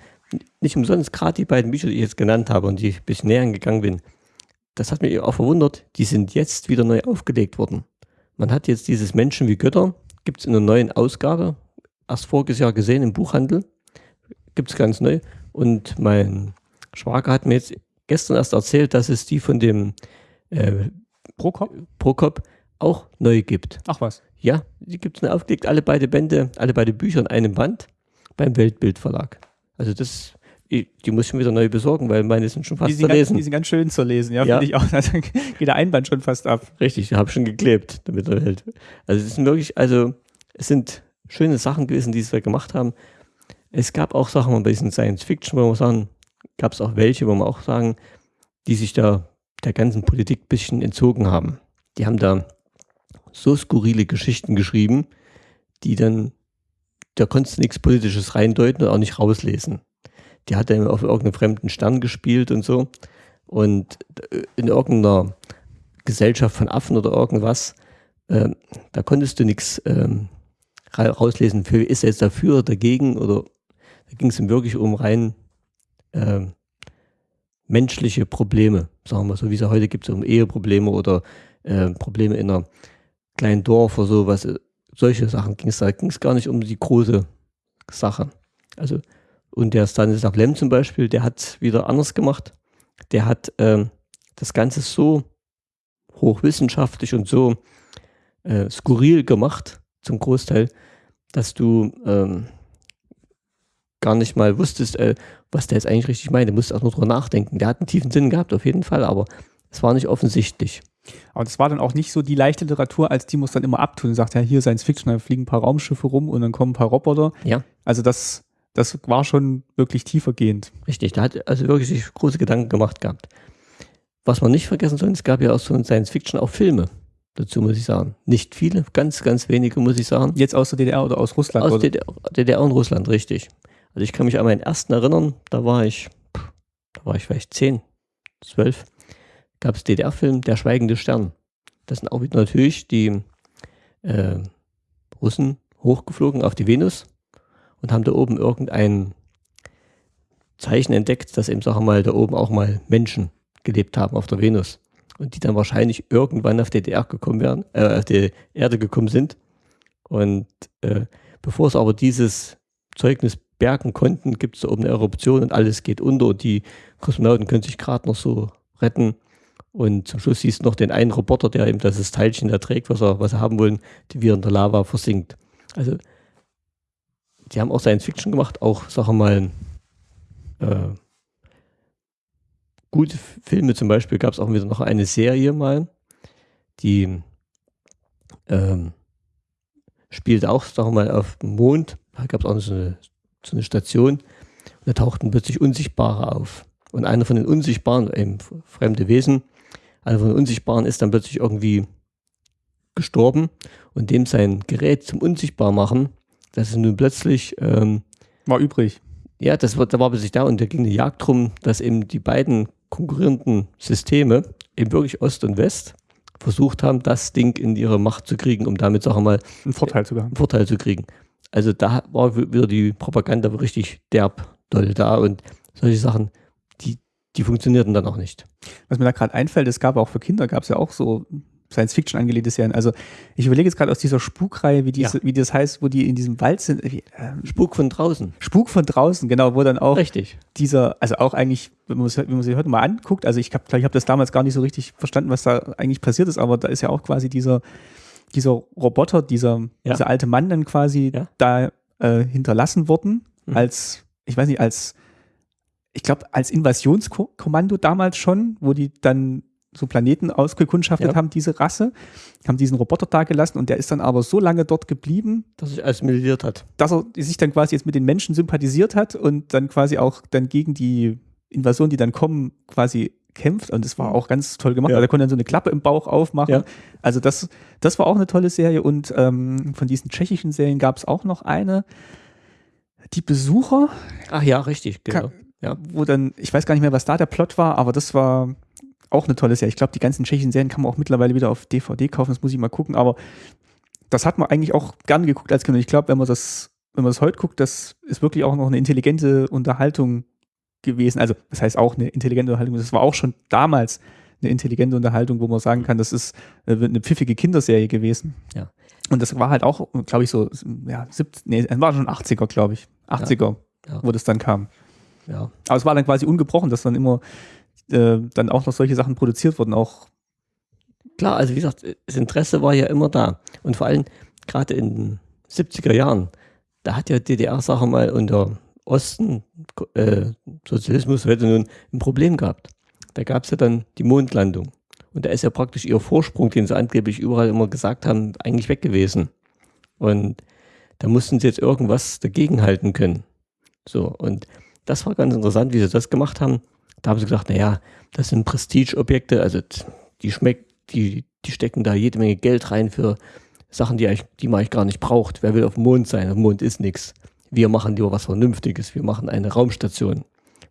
nicht umsonst gerade die beiden Bücher, die ich jetzt genannt habe und die ich ein bisschen näher gegangen bin, das hat mich auch verwundert, die sind jetzt wieder neu aufgelegt worden. Man hat jetzt dieses Menschen wie Götter, gibt es in einer neuen Ausgabe, erst voriges Jahr gesehen im Buchhandel, gibt es ganz neu. Und mein Schwager hat mir jetzt gestern erst erzählt, dass es die von dem äh, Prokop? Prokop auch neu gibt. Ach was? Ja, die gibt es neu aufgelegt, alle beide Bände, alle beide Bücher in einem Band beim Weltbildverlag. Also das, die muss ich schon wieder neu besorgen, weil meine sind schon fast die sind zu lesen. die sind ganz schön zu lesen, ja, ja. finde ich auch. Da geht der Einband schon fast ab. Richtig, ich habe schon geklebt, damit er hält. Also es sind wirklich, also es sind schöne Sachen gewesen, die sie gemacht haben. Es gab auch Sachen bei diesen Science Fiction, wo man sagen, gab es auch welche, wo man auch sagen, die sich da der ganzen Politik ein bisschen entzogen haben. Die haben da so skurrile Geschichten geschrieben, die dann da konntest du nichts Politisches reindeuten und auch nicht rauslesen. Die hat dann auf irgendeinem fremden Stern gespielt und so. Und äh, in irgendeiner Gesellschaft von Affen oder irgendwas, äh, da konntest du nichts ähm, rauslesen, für ist er jetzt dafür oder dagegen oder da ging es ihm wirklich um rein äh, menschliche Probleme, sagen wir so, wie es ja heute gibt, so um Eheprobleme oder äh, Probleme in einer kleinen Dorf oder so, was solche Sachen ging es. Da ging es gar nicht um die große Sache. Also, und der Stanislav Lem zum Beispiel, der hat wieder anders gemacht. Der hat ähm, das Ganze so hochwissenschaftlich und so äh, skurril gemacht, zum Großteil, dass du ähm, gar nicht mal wusstest, äh, was der jetzt eigentlich richtig meint. Du musst auch nur drüber nachdenken. Der hat einen tiefen Sinn gehabt, auf jeden Fall, aber es war nicht offensichtlich. Aber das war dann auch nicht so die leichte Literatur, als die muss dann immer abtun und sagt, ja, hier Science Fiction, da fliegen ein paar Raumschiffe rum und dann kommen ein paar Roboter. Ja. Also das, das war schon wirklich tiefergehend. Richtig, da hat also wirklich sich große Gedanken gemacht gehabt. Was man nicht vergessen soll, es gab ja aus so Science Fiction auch Filme. Dazu muss ich sagen. Nicht viele, ganz, ganz wenige, muss ich sagen. Jetzt aus der DDR oder aus Russland? Aus oder? DDR, DDR und Russland, richtig. Also ich kann mich an meinen ersten erinnern, da war ich, da war ich vielleicht zehn, zwölf, gab es DDR-Film Der schweigende Stern. Das sind auch wieder natürlich die äh, Russen hochgeflogen auf die Venus und haben da oben irgendein Zeichen entdeckt, dass eben, sagen wir mal, da oben auch mal Menschen gelebt haben auf der Venus. Und die dann wahrscheinlich irgendwann auf DDR gekommen werden, äh, auf die Erde gekommen sind. Und äh, bevor es aber dieses Zeugnis bergen konnten, gibt es da oben eine Eruption und alles geht unter und die Kosmonauten können sich gerade noch so retten. Und zum Schluss siehst du noch den einen Roboter, der eben das Teilchen da trägt, was er, was sie haben wollen, die wir in der Lava versinkt. Also, die haben auch Science Fiction gemacht, auch, wir mal, äh, gute Filme zum Beispiel gab es auch wieder noch eine Serie mal, die ähm, spielte auch, wir mal, auf dem Mond. Da gab es auch so eine, so eine Station und da tauchten plötzlich Unsichtbare auf. Und einer von den Unsichtbaren, eben fremde Wesen, einer von den Unsichtbaren ist dann plötzlich irgendwie gestorben und dem sein Gerät zum Unsichtbarmachen, das ist nun plötzlich ähm, war übrig. ja, das war, da war plötzlich da und da ging eine Jagd drum, dass eben die beiden konkurrierenden Systeme, eben wirklich Ost und West, versucht haben, das Ding in ihre Macht zu kriegen, um damit, sagen wir mal, Einen Vorteil sogar. einen Vorteil zu kriegen. Also da war wi- wieder die Propaganda richtig derb doll da und solche Sachen, die, die funktionierten dann auch nicht. Was mir da gerade einfällt, es gab auch für Kinder, gab es ja auch so Science-Fiction angelegte Serien. Also ich überlege jetzt gerade aus dieser Spukreihe, wie, diese, wie das heißt, wo die in diesem Wald sind. Wie, ähm, Spuk von draußen. Spuk von draußen, genau, wo dann auch Richtig. dieser, also auch eigentlich, wenn man, wenn man sich heute mal anguckt, also ich habe ich hab das damals gar nicht so richtig verstanden, was da eigentlich passiert ist, aber da ist ja auch quasi dieser, dieser Roboter, dieser, Ja. dieser alte Mann dann quasi Ja. da äh, hinterlassen worden, Mhm. als, ich weiß nicht, als, ich glaube, als Invasionskommando damals schon, wo die dann so Planeten ausgekundschaftet Ja. haben, diese Rasse, haben diesen Roboter da gelassen und der ist dann aber so lange dort geblieben, Dass sich assimiliert hat. dass er sich dann quasi jetzt mit den Menschen sympathisiert hat und dann quasi auch dann gegen die Invasion, die dann kommen, quasi kämpft. Und das war auch ganz toll gemacht. Ja. weil Er konnte dann so eine Klappe im Bauch aufmachen. Ja. Also das, das war auch eine tolle Serie. Und ähm, von diesen tschechischen Serien gab es auch noch eine, die Besucher, Ach ja, richtig, genau. Ka- wo dann, ich weiß gar nicht mehr, was da der Plot war, aber das war auch eine tolle Serie. Ich glaube, die ganzen tschechischen Serien kann man auch mittlerweile wieder auf DVD kaufen, das muss ich mal gucken, aber das hat man eigentlich auch gerne geguckt als Kind. Und ich glaube, wenn man das, wenn man das heute guckt, das ist wirklich auch noch eine intelligente Unterhaltung gewesen. Also, das heißt auch eine intelligente Unterhaltung. Das war auch schon damals eine intelligente Unterhaltung, wo man sagen kann, das ist äh, eine pfiffige Kinderserie gewesen. Ja. Und das war halt auch, glaube ich, so, ja, 70, nee, es war schon 80er, glaube ich. 80er, Ja. wo das dann kam. Ja. Aber es war dann quasi ungebrochen, dass dann immer äh, dann auch noch solche Sachen produziert wurden, auch Klar, also wie gesagt, das Interesse war ja immer da. Und vor allem gerade in den 70er Jahren, da hat ja DDR, sagen wir mal, unter Osten äh, Sozialismus heute nun ein Problem gehabt. Da gab es ja dann die Mondlandung. Und da ist ja praktisch ihr Vorsprung, den sie angeblich überall immer gesagt haben, eigentlich weg gewesen. Und da mussten sie jetzt irgendwas dagegenhalten können. So, und das war ganz interessant, wie sie das gemacht haben. Da haben sie gesagt, naja, das sind Prestigeobjekte, also die schmeckt, die, die stecken da jede Menge Geld rein für Sachen, die, die man eigentlich gar nicht braucht. Wer will auf dem Mond sein? Auf dem Mond ist nichts. Wir machen lieber was Vernünftiges. Wir machen eine Raumstation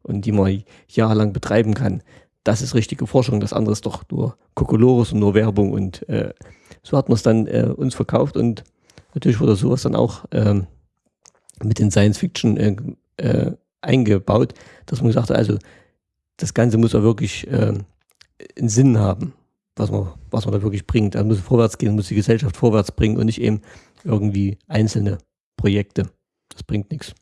und die man jahrelang betreiben kann. Das ist richtige Forschung. Das andere ist doch nur Kokolores und nur Werbung. Und äh, so hat man es dann äh, uns verkauft und natürlich wurde sowas dann auch ähm, mit den Science Fiction äh, äh, eingebaut, dass man gesagt hat, also das Ganze muss auch wirklich äh, einen Sinn haben, was man, was man da wirklich bringt. Also muss vorwärts gehen, muss die Gesellschaft vorwärts bringen und nicht eben irgendwie einzelne Projekte. Das bringt nichts.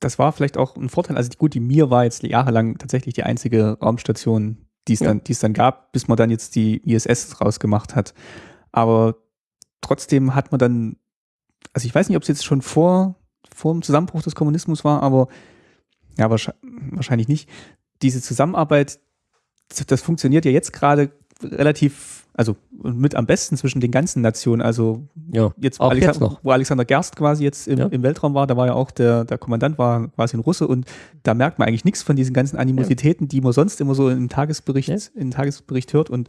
das war vielleicht auch ein Vorteil. Also gut, die Mir war jetzt jahrelang tatsächlich die einzige Raumstation, die es Ja. dann, die es dann gab, bis man dann jetzt die ISS rausgemacht hat. Aber trotzdem hat man dann, also ich weiß nicht, ob es jetzt schon vor, vor dem Zusammenbruch des Kommunismus war, aber ja, wahrscheinlich, nicht. Diese Zusammenarbeit, das- funktioniert ja jetzt gerade relativ, also mit am besten zwischen den ganzen Nationen. Also Ja, jetzt, auch Alexander, jetzt noch. wo Alexander Gerst quasi jetzt im, Ja. im Weltraum war, da war ja auch der, der Kommandant war quasi ein Russe und da merkt man eigentlich nichts von diesen ganzen Animositäten, die man sonst immer so im Tagesbericht, Ja. im Tagesbericht hört und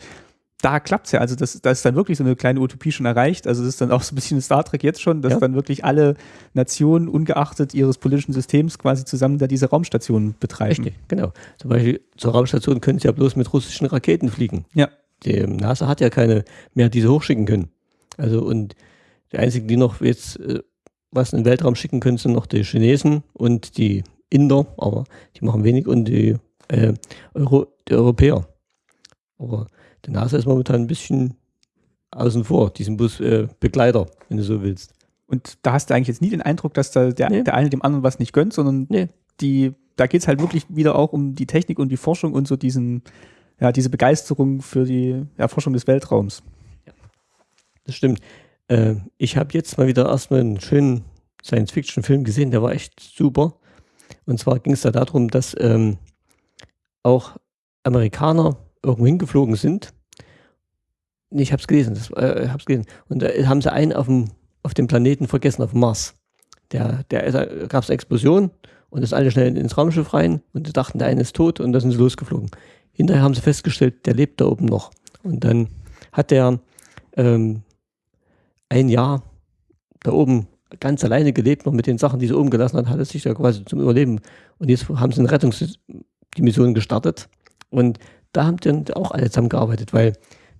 da klappt's ja. Also das, da ist dann wirklich so eine kleine Utopie schon erreicht. Also das ist dann auch so ein bisschen Star Trek jetzt schon, dass Ja. dann wirklich alle Nationen, ungeachtet ihres politischen Systems, quasi zusammen da diese Raumstation betreiben. Richtig, genau. Zum Beispiel zur Raumstation können sie ja bloß mit russischen Raketen fliegen. Ja. Die NASA hat ja keine mehr, die sie hochschicken können. Also und die einzigen, die noch jetzt äh, was in den Weltraum schicken können, sind noch die Chinesen und die Inder, aber die machen wenig und die, äh, Euro, die Europäer. Aber die NASA ist momentan ein bisschen außen vor, diesen Bus äh, Begleiter, wenn du so willst. Und da hast du eigentlich jetzt nie den Eindruck, dass da der, Nee. der eine dem anderen was nicht gönnt, sondern Nee. die, da geht's halt wirklich wieder auch um die Technik und die Forschung und so diesen, ja, diese Begeisterung für die Erforschung des Weltraums. Das stimmt. Äh, ich habe jetzt mal wieder erstmal einen schönen Science-Fiction-Film gesehen, der war echt super. Und zwar ging es da darum, dass ähm, auch Amerikaner irgendwo hingeflogen sind. Ich habe es gelesen, äh, gelesen. Und da haben sie einen auf dem, auf dem Planeten vergessen, auf dem Mars. Der, der da gab es eine Explosion und ist alle schnell ins Raumschiff rein und sie dachten, der eine ist tot und da sind sie losgeflogen. Hinterher haben sie festgestellt, der lebt da oben noch. Und dann hat der ähm, ein Jahr da oben ganz alleine gelebt, noch mit den Sachen, die sie oben gelassen hat, hat er sich da quasi zum Überleben. Und jetzt haben sie eine Rettungs gestartet. Und da haben dann auch alle zusammengearbeitet, weil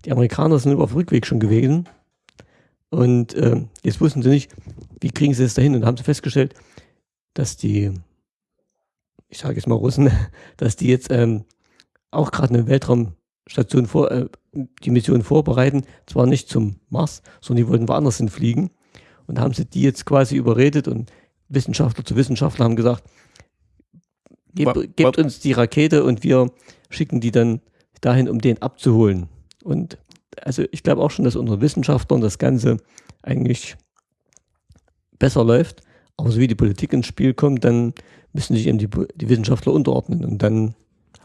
die Amerikaner sind über auf Rückweg schon gewesen. Und ähm, jetzt wussten sie nicht, wie kriegen sie es dahin. Und haben sie festgestellt, dass die, ich sage jetzt mal Russen, dass die jetzt ähm, auch gerade eine Weltraumstation vor, äh, die Mission vorbereiten, zwar nicht zum Mars, sondern die wollten woanders hinfliegen. Und da haben sie die jetzt quasi überredet und Wissenschaftler zu Wissenschaftler haben gesagt, Wa- gebt, gebt uns die Rakete und wir schicken die dann dahin, um den abzuholen. Und also ich glaube auch schon, dass unter Wissenschaftlern das Ganze eigentlich besser läuft. Aber so wie die Politik ins Spiel kommt, dann müssen sich eben die, die Wissenschaftler unterordnen und dann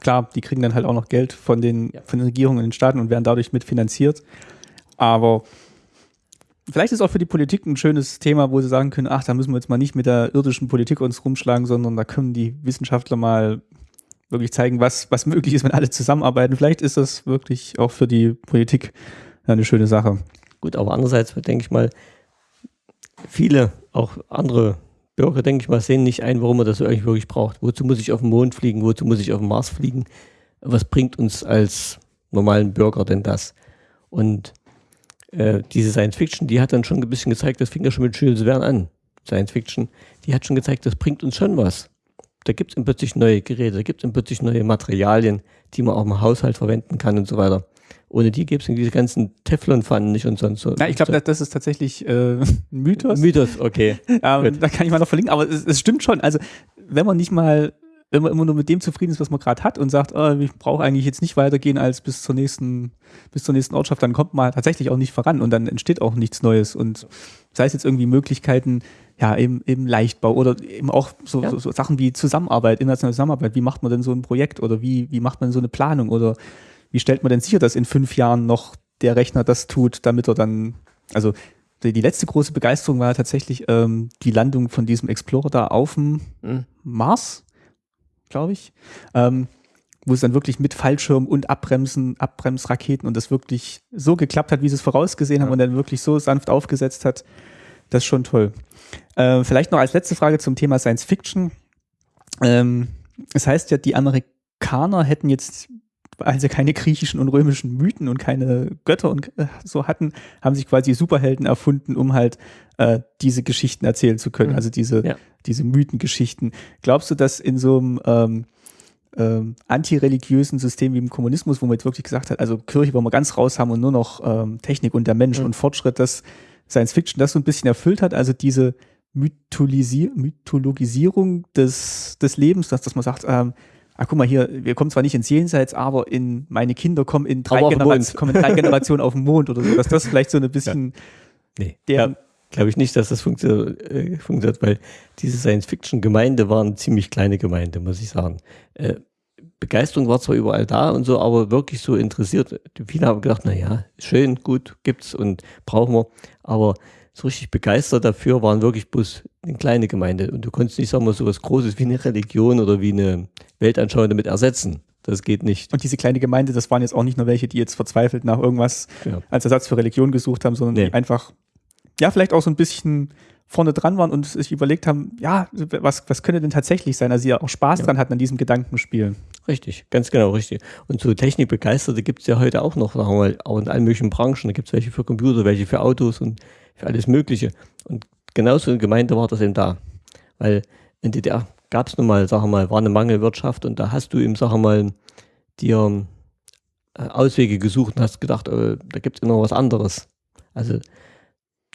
Klar, die kriegen dann halt auch noch Geld von den, Ja. von den Regierungen in den Staaten und werden dadurch mitfinanziert. Aber vielleicht ist auch für die Politik ein schönes Thema, wo sie sagen können, ach, da müssen wir jetzt mal nicht mit der irdischen Politik uns rumschlagen, sondern da können die Wissenschaftler mal wirklich zeigen, was, was möglich ist, wenn alle zusammenarbeiten. Vielleicht ist das wirklich auch für die Politik eine schöne Sache. Gut, aber andererseits denke ich mal, viele, auch andere Bürger, denke ich mal, sehen nicht ein, warum man das eigentlich wirklich braucht. Wozu muss ich auf den Mond fliegen? Wozu muss ich auf den Mars fliegen? Was bringt uns als normalen Bürger denn das? Und äh, diese Science Fiction, die hat dann schon ein bisschen gezeigt, das fing ja schon mit Jules Verne an. Science Fiction, die hat schon gezeigt, das bringt uns schon was. Da gibt es plötzlich neue Geräte, da gibt es plötzlich neue Materialien, die man auch im Haushalt verwenden kann und so weiter. Ohne die gäbe es diese ganzen Teflonpfannen nicht und sonst so. Na, ich glaube, das, das ist tatsächlich äh, Mythos. Mythos, okay. Ähm, da kann ich mal noch verlinken, aber es, es stimmt schon. Also, wenn man nicht mal, wenn man immer nur mit dem zufrieden ist, was man gerade hat und sagt, oh, ich brauche eigentlich jetzt nicht weitergehen als bis zur nächsten, bis zur nächsten Ortschaft, dann kommt man tatsächlich auch nicht voran und dann entsteht auch nichts Neues. Und sei es jetzt irgendwie Möglichkeiten, ja, im, im Leichtbau oder eben auch so, Ja. so, so Sachen wie Zusammenarbeit, internationale Zusammenarbeit. Wie macht man denn so ein Projekt oder wie, wie macht man so eine Planung oder wie stellt man denn sicher, dass in fünf Jahren noch der Rechner das tut, damit er dann, also die, letzte große Begeisterung war tatsächlich ähm, die Landung von diesem Explorer da auf dem Hm. Mars, glaube ich, ähm, wo es dann wirklich mit Fallschirm und Abbremsen, Abbremsraketen und das wirklich so geklappt hat, wie sie es vorausgesehen haben Ja. und dann wirklich so sanft aufgesetzt hat. Das ist schon toll. Äh, vielleicht noch als letzte Frage zum Thema Science Fiction. Ähm, es heißt ja, die Amerikaner hätten jetzt, weil sie keine griechischen und römischen Mythen und keine Götter und äh, so hatten, haben sich quasi Superhelden erfunden, um halt äh, diese Geschichten erzählen zu können. Mhm. Also diese, Ja. diese Mythengeschichten. Glaubst du, dass in so einem ähm, ähm, antireligiösen System wie im Kommunismus, wo man jetzt wirklich gesagt hat, also Kirche wollen wir ganz raus haben und nur noch ähm, Technik und der Mensch Mhm. und Fortschritt, dass Science Fiction das so ein bisschen erfüllt hat, also diese Mytholisi Mythologisierung des, des Lebens, dass, dass man sagt, ähm, ah, guck mal hier, wir kommen zwar nicht ins Jenseits, aber in meine Kinder kommen in drei, Aber auf den Genera Mond. kommen in drei Generationen auf den Mond oder so, dass das vielleicht so ein bisschen Nee. der, Glaube ich nicht, dass das funktio äh, funktioniert, weil diese Science-Fiction-Gemeinde war eine ziemlich kleine Gemeinde, muss ich sagen. Äh, Begeisterung war zwar überall da und so, aber wirklich so interessiert. Viele haben gedacht, naja, schön, gut, gibt's und brauchen wir. Aber so richtig begeistert dafür waren wirklich bloß eine kleine Gemeinde. Und du konntest nicht, sagen wir, so was Großes wie eine Religion oder wie eine Weltanschauung damit ersetzen. Das geht nicht. Und diese kleine Gemeinde, das waren jetzt auch nicht nur welche, die jetzt verzweifelt nach irgendwas ja. als Ersatz für Religion gesucht haben, sondern nee. die einfach, ja, vielleicht auch so ein bisschen vorne dran waren und sich überlegt haben, ja, was, was könnte denn tatsächlich sein? Also sie ja auch Spaß ja. dran hatten an diesem Gedankenspiel. Richtig, ganz genau, richtig. Und so Technikbegeisterte gibt es ja heute auch noch, sagen wir mal, auch in allen möglichen Branchen. Da gibt es welche für Computer, welche für Autos und für alles Mögliche. Und genauso in Gemeinde war das eben da. Weil in DDR gab es nun mal, wir mal, war eine Mangelwirtschaft und da hast du eben, wir mal, dir äh, Auswege gesucht und hast gedacht, oh, da gibt es noch was anderes. Also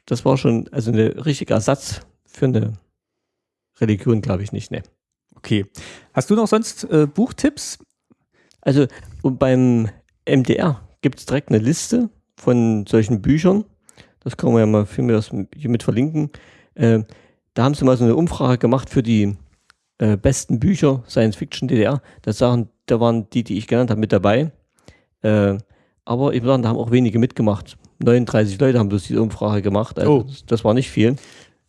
das war schon also ein richtiger Ersatz für eine Religion, glaube ich nicht. Ne. Okay. Hast du noch sonst äh, Buchtipps? Also beim MDR gibt es direkt eine Liste von solchen Büchern. Das kann man ja mal für mir das hier mit verlinken. Äh, da haben sie mal so eine Umfrage gemacht für die äh, besten Bücher Science Fiction DDR. Das sagen, da waren die, die ich genannt habe, mit dabei. Äh, aber ich würde sagen, da haben auch wenige mitgemacht. 39 Leute haben bloß diese Umfrage gemacht. Also oh. das, das war nicht viel.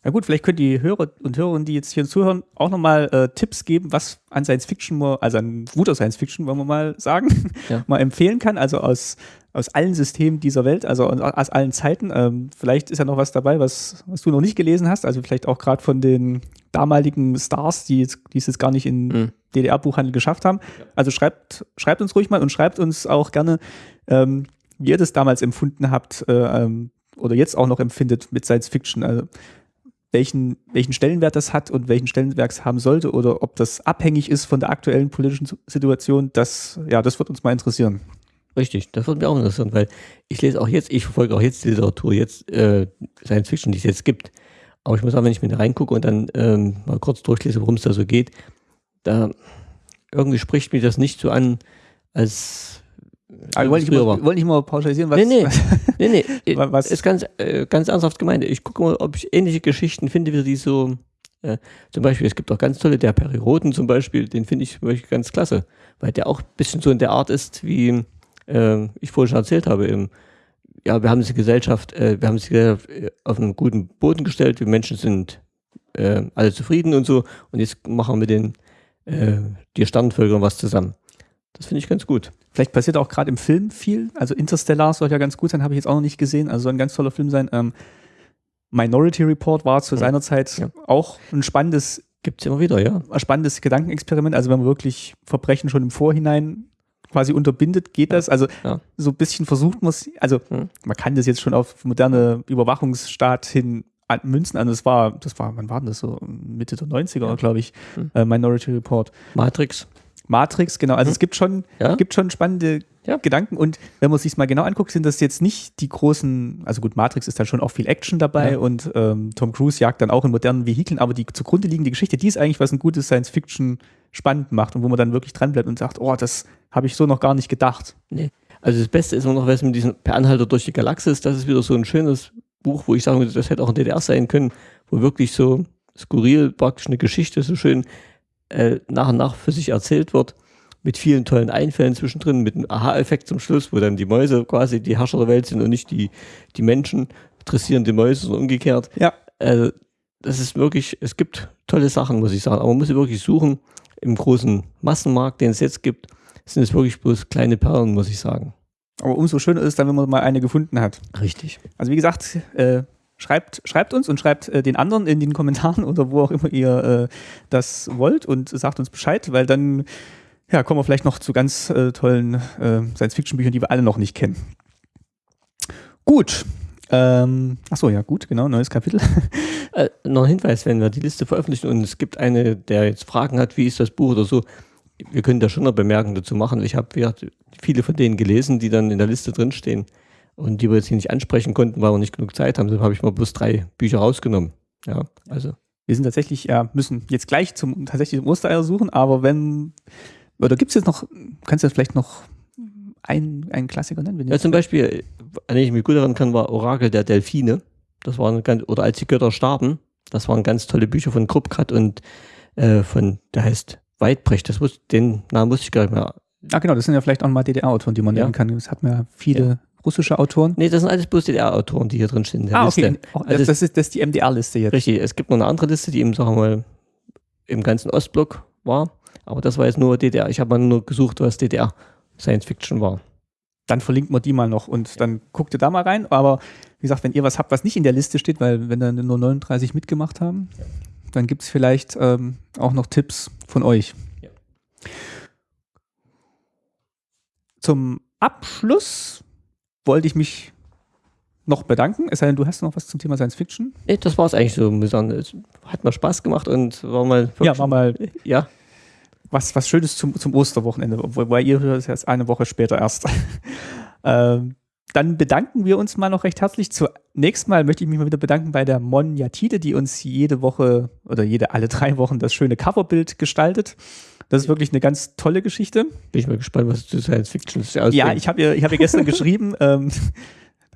Na gut, vielleicht können die Hörer und Hörerinnen, die jetzt hier zuhören, auch nochmal äh, Tipps geben, was an Science Fiction, also an guter Science Fiction, wollen wir mal sagen, ja. mal empfehlen kann. Also aus, aus allen Systemen dieser Welt, also aus allen Zeiten. Ähm, vielleicht ist ja noch was dabei, was, was du noch nicht gelesen hast. Also vielleicht auch gerade von den damaligen Stars, die, jetzt, die es jetzt gar nicht in mhm. DDR-Buchhandel geschafft haben. Also schreibt, schreibt uns ruhig mal und schreibt uns auch gerne, ähm, wie ihr das damals empfunden habt äh, ähm, oder jetzt auch noch empfindet mit Science Fiction. Also welchen, welchen Stellenwert das hat und welchen Stellenwert es haben sollte oder ob das abhängig ist von der aktuellen politischen Situation, das, ja, das wird uns mal interessieren. Richtig, das würde mich auch interessieren, weil ich lese auch jetzt, ich verfolge auch jetzt die Literatur, jetzt äh, Science Fiction, die es jetzt gibt. Aber ich muss sagen, wenn ich mir da reingucke und dann ähm, mal kurz durchlese, worum es da so geht, da irgendwie spricht mich das nicht so an, als also wollte, ich mal, wollte ich mal pauschalisieren, was. Nee, nee, nee, nee. was? ist ganz, äh, ganz ernsthaft gemeint. Ich gucke mal, ob ich ähnliche Geschichten finde, wie die so. Äh, zum Beispiel, es gibt auch ganz tolle, der Periroden zum Beispiel, den finde ich ganz klasse, weil der auch ein bisschen so in der Art ist, wie äh, ich vorhin schon erzählt habe. Im, ja, wir haben die Gesellschaft, äh, wir haben die Gesellschaft äh, auf einen guten Boden gestellt, wir Menschen sind äh, alle zufrieden und so, und jetzt machen wir mit den äh, die Sternvölkern was zusammen. Das finde ich ganz gut. Vielleicht passiert auch gerade im Film viel. Also Interstellar soll ja ganz gut sein, habe ich jetzt auch noch nicht gesehen. Also soll ein ganz toller Film sein. Ähm, Minority Report war zu ja. seiner Zeit ja. auch ein spannendes, gibt es immer wieder, ja. Ein spannendes Gedankenexperiment. Also wenn man wirklich Verbrechen schon im Vorhinein quasi unterbindet, geht das. Also ja. so ein bisschen versucht man es, also hm. man kann das jetzt schon auf moderne Überwachungsstaat hin münzen. Also das war, das war, wann war denn das so? Mitte der 90er, glaube ich. Hm. Äh, Minority Report. Matrix. Matrix, genau. Also mhm. es gibt schon, ja. gibt schon spannende ja. Gedanken und wenn man sich mal genau anguckt, sind das jetzt nicht die großen, also gut, Matrix ist dann schon auch viel Action dabei ja. und ähm, Tom Cruise jagt dann auch in modernen Vehikeln, aber die zugrunde liegende Geschichte, die ist eigentlich, was ein gutes Science-Fiction spannend macht und wo man dann wirklich dranbleibt und sagt, oh, das habe ich so noch gar nicht gedacht. Nee. Also das Beste ist immer noch, was mit diesem Per Anhalter durch die Galaxis, das ist wieder so ein schönes Buch, wo ich sagen würde, das hätte auch ein DDR sein können, wo wirklich so skurril praktisch eine Geschichte so schön äh, nach und nach für sich erzählt wird, mit vielen tollen Einfällen zwischendrin, mit einem Aha-Effekt zum Schluss, wo dann die Mäuse quasi die Herrscher der Welt sind und nicht die, die Menschen dressieren die Mäuse und umgekehrt. Ja. Also, das ist wirklich, es gibt tolle Sachen, muss ich sagen, aber man muss wirklich suchen. Im großen Massenmarkt, den es jetzt gibt, sind es wirklich bloß kleine Perlen, muss ich sagen. Aber umso schöner ist es dann, wenn man mal eine gefunden hat. Richtig. Also wie gesagt, äh, Schreibt, schreibt uns und schreibt äh, den anderen in den Kommentaren oder wo auch immer ihr äh, das wollt und sagt uns Bescheid, weil dann ja, kommen wir vielleicht noch zu ganz äh, tollen äh, Science-Fiction-Büchern, die wir alle noch nicht kennen. Gut. Ähm, achso, ja, gut, genau, neues Kapitel. Äh, noch ein Hinweis, wenn wir die Liste veröffentlichen und es gibt eine, der jetzt Fragen hat, wie ist das Buch oder so, wir können da schon eine Bemerkung dazu machen. Ich habe viele von denen gelesen, die dann in der Liste drinstehen und die wir jetzt hier nicht ansprechen konnten, weil wir nicht genug Zeit haben. Deshalb habe ich mal bloß drei Bücher rausgenommen. Ja, also. Wir sind tatsächlich, ja, müssen jetzt gleich zum tatsächlich Ostereier suchen, aber wenn, oder gibt es jetzt noch, kannst du jetzt vielleicht noch einen, einen Klassiker nennen? Ja, zum Beispiel, an den ich mich gut erinnern kann, war Orakel der Delfine. Das waren ganz, oder als die Götter starben, das waren ganz tolle Bücher von Krupkat und äh, von, der heißt Weidbrecht, das wusste, den Namen wusste ich gar nicht mehr. Ah, genau, das sind ja vielleicht auch mal DDR-Autoren, die man Ja. nennen kann. Das hat man ja viele russische Autoren. Nee, das sind alles bloß DDR-Autoren, die hier drin stehen in der Ah, Liste. okay. Oh, Also das, das, ist, das ist die MDR-Liste jetzt. Richtig, es gibt noch eine andere Liste, die eben, sagen wir mal, im ganzen Ostblock war. Aber das war jetzt nur DDR. Ich habe mal nur gesucht, was DDR Science Fiction war. Dann verlinken wir die mal noch und dann guckt ihr da mal rein. Aber wie gesagt, wenn ihr was habt, was nicht in der Liste steht, weil wenn dann nur 39 mitgemacht haben, dann gibt es vielleicht ähm, auch noch Tipps von euch. Ja. Zum Abschluss wollte ich mich noch bedanken. Es sei denn, du hast noch was zum Thema Science Fiction. Nee, das war es eigentlich so. Es hat mal Spaß gemacht und war mal. Ja, war mal Ja, was, was Schönes zum, zum Osterwochenende, wobei ihr hört es jetzt eine Woche später erst. ähm, dann bedanken wir uns mal noch recht herzlich. Zunächst mal möchte ich mich mal wieder bedanken bei der Mon Yatide, die uns jede Woche oder jede alle drei Wochen das schöne Coverbild gestaltet. Das ist wirklich eine ganz tolle Geschichte. bin ich mal gespannt, was zu Science Fiction ist. Ja, ich habe ihr, ich hab ihr gestern geschrieben, ähm,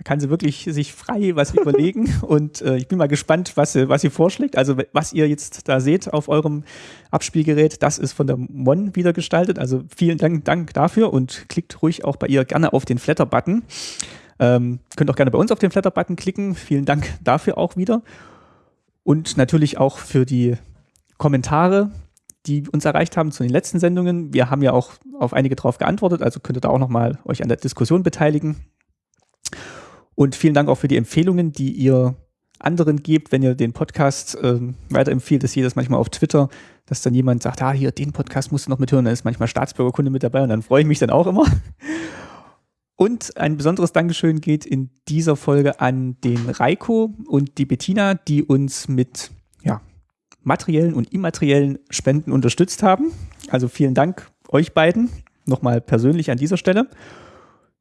kann sie wirklich sich frei was überlegen und äh, ich bin mal gespannt, was sie, was sie vorschlägt. Also was ihr jetzt da seht auf eurem Abspielgerät, das ist von der Mon wieder gestaltet. Also vielen Dank, Dank dafür und klickt ruhig auch bei ihr gerne auf den Flatter-Button. Ähm, könnt auch gerne bei uns auf den Flatter-Button klicken. Vielen Dank dafür auch wieder. Und natürlich auch für die Kommentare, die uns erreicht haben zu den letzten Sendungen. Wir haben ja auch auf einige drauf geantwortet, also könnt ihr da auch nochmal euch an der Diskussion beteiligen. Und vielen Dank auch für die Empfehlungen, die ihr anderen gebt, wenn ihr den Podcast ähm, weiterempfiehlt. Das sehe das manchmal auf Twitter, dass dann jemand sagt, ah, hier, den Podcast musst du noch mithören. Da ist manchmal Staatsbürgerkunde mit dabei und dann freue ich mich dann auch immer. Und ein besonderes Dankeschön geht in dieser Folge an den Reiko und die Bettina, die uns mit ja, materiellen und immateriellen Spenden unterstützt haben. Also vielen Dank euch beiden nochmal persönlich an dieser Stelle.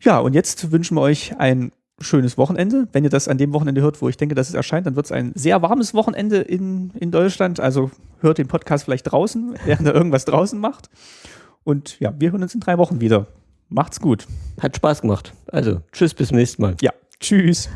Ja, und jetzt wünschen wir euch ein schönes Wochenende. Wenn ihr das an dem Wochenende hört, wo ich denke, dass es erscheint, dann wird es ein sehr warmes Wochenende in, in Deutschland. Also hört den Podcast vielleicht draußen, während er irgendwas draußen macht. Und ja, wir hören uns in drei Wochen wieder. Macht's gut. Hat Spaß gemacht. Also, tschüss, bis zum nächsten Mal. Ja, tschüss.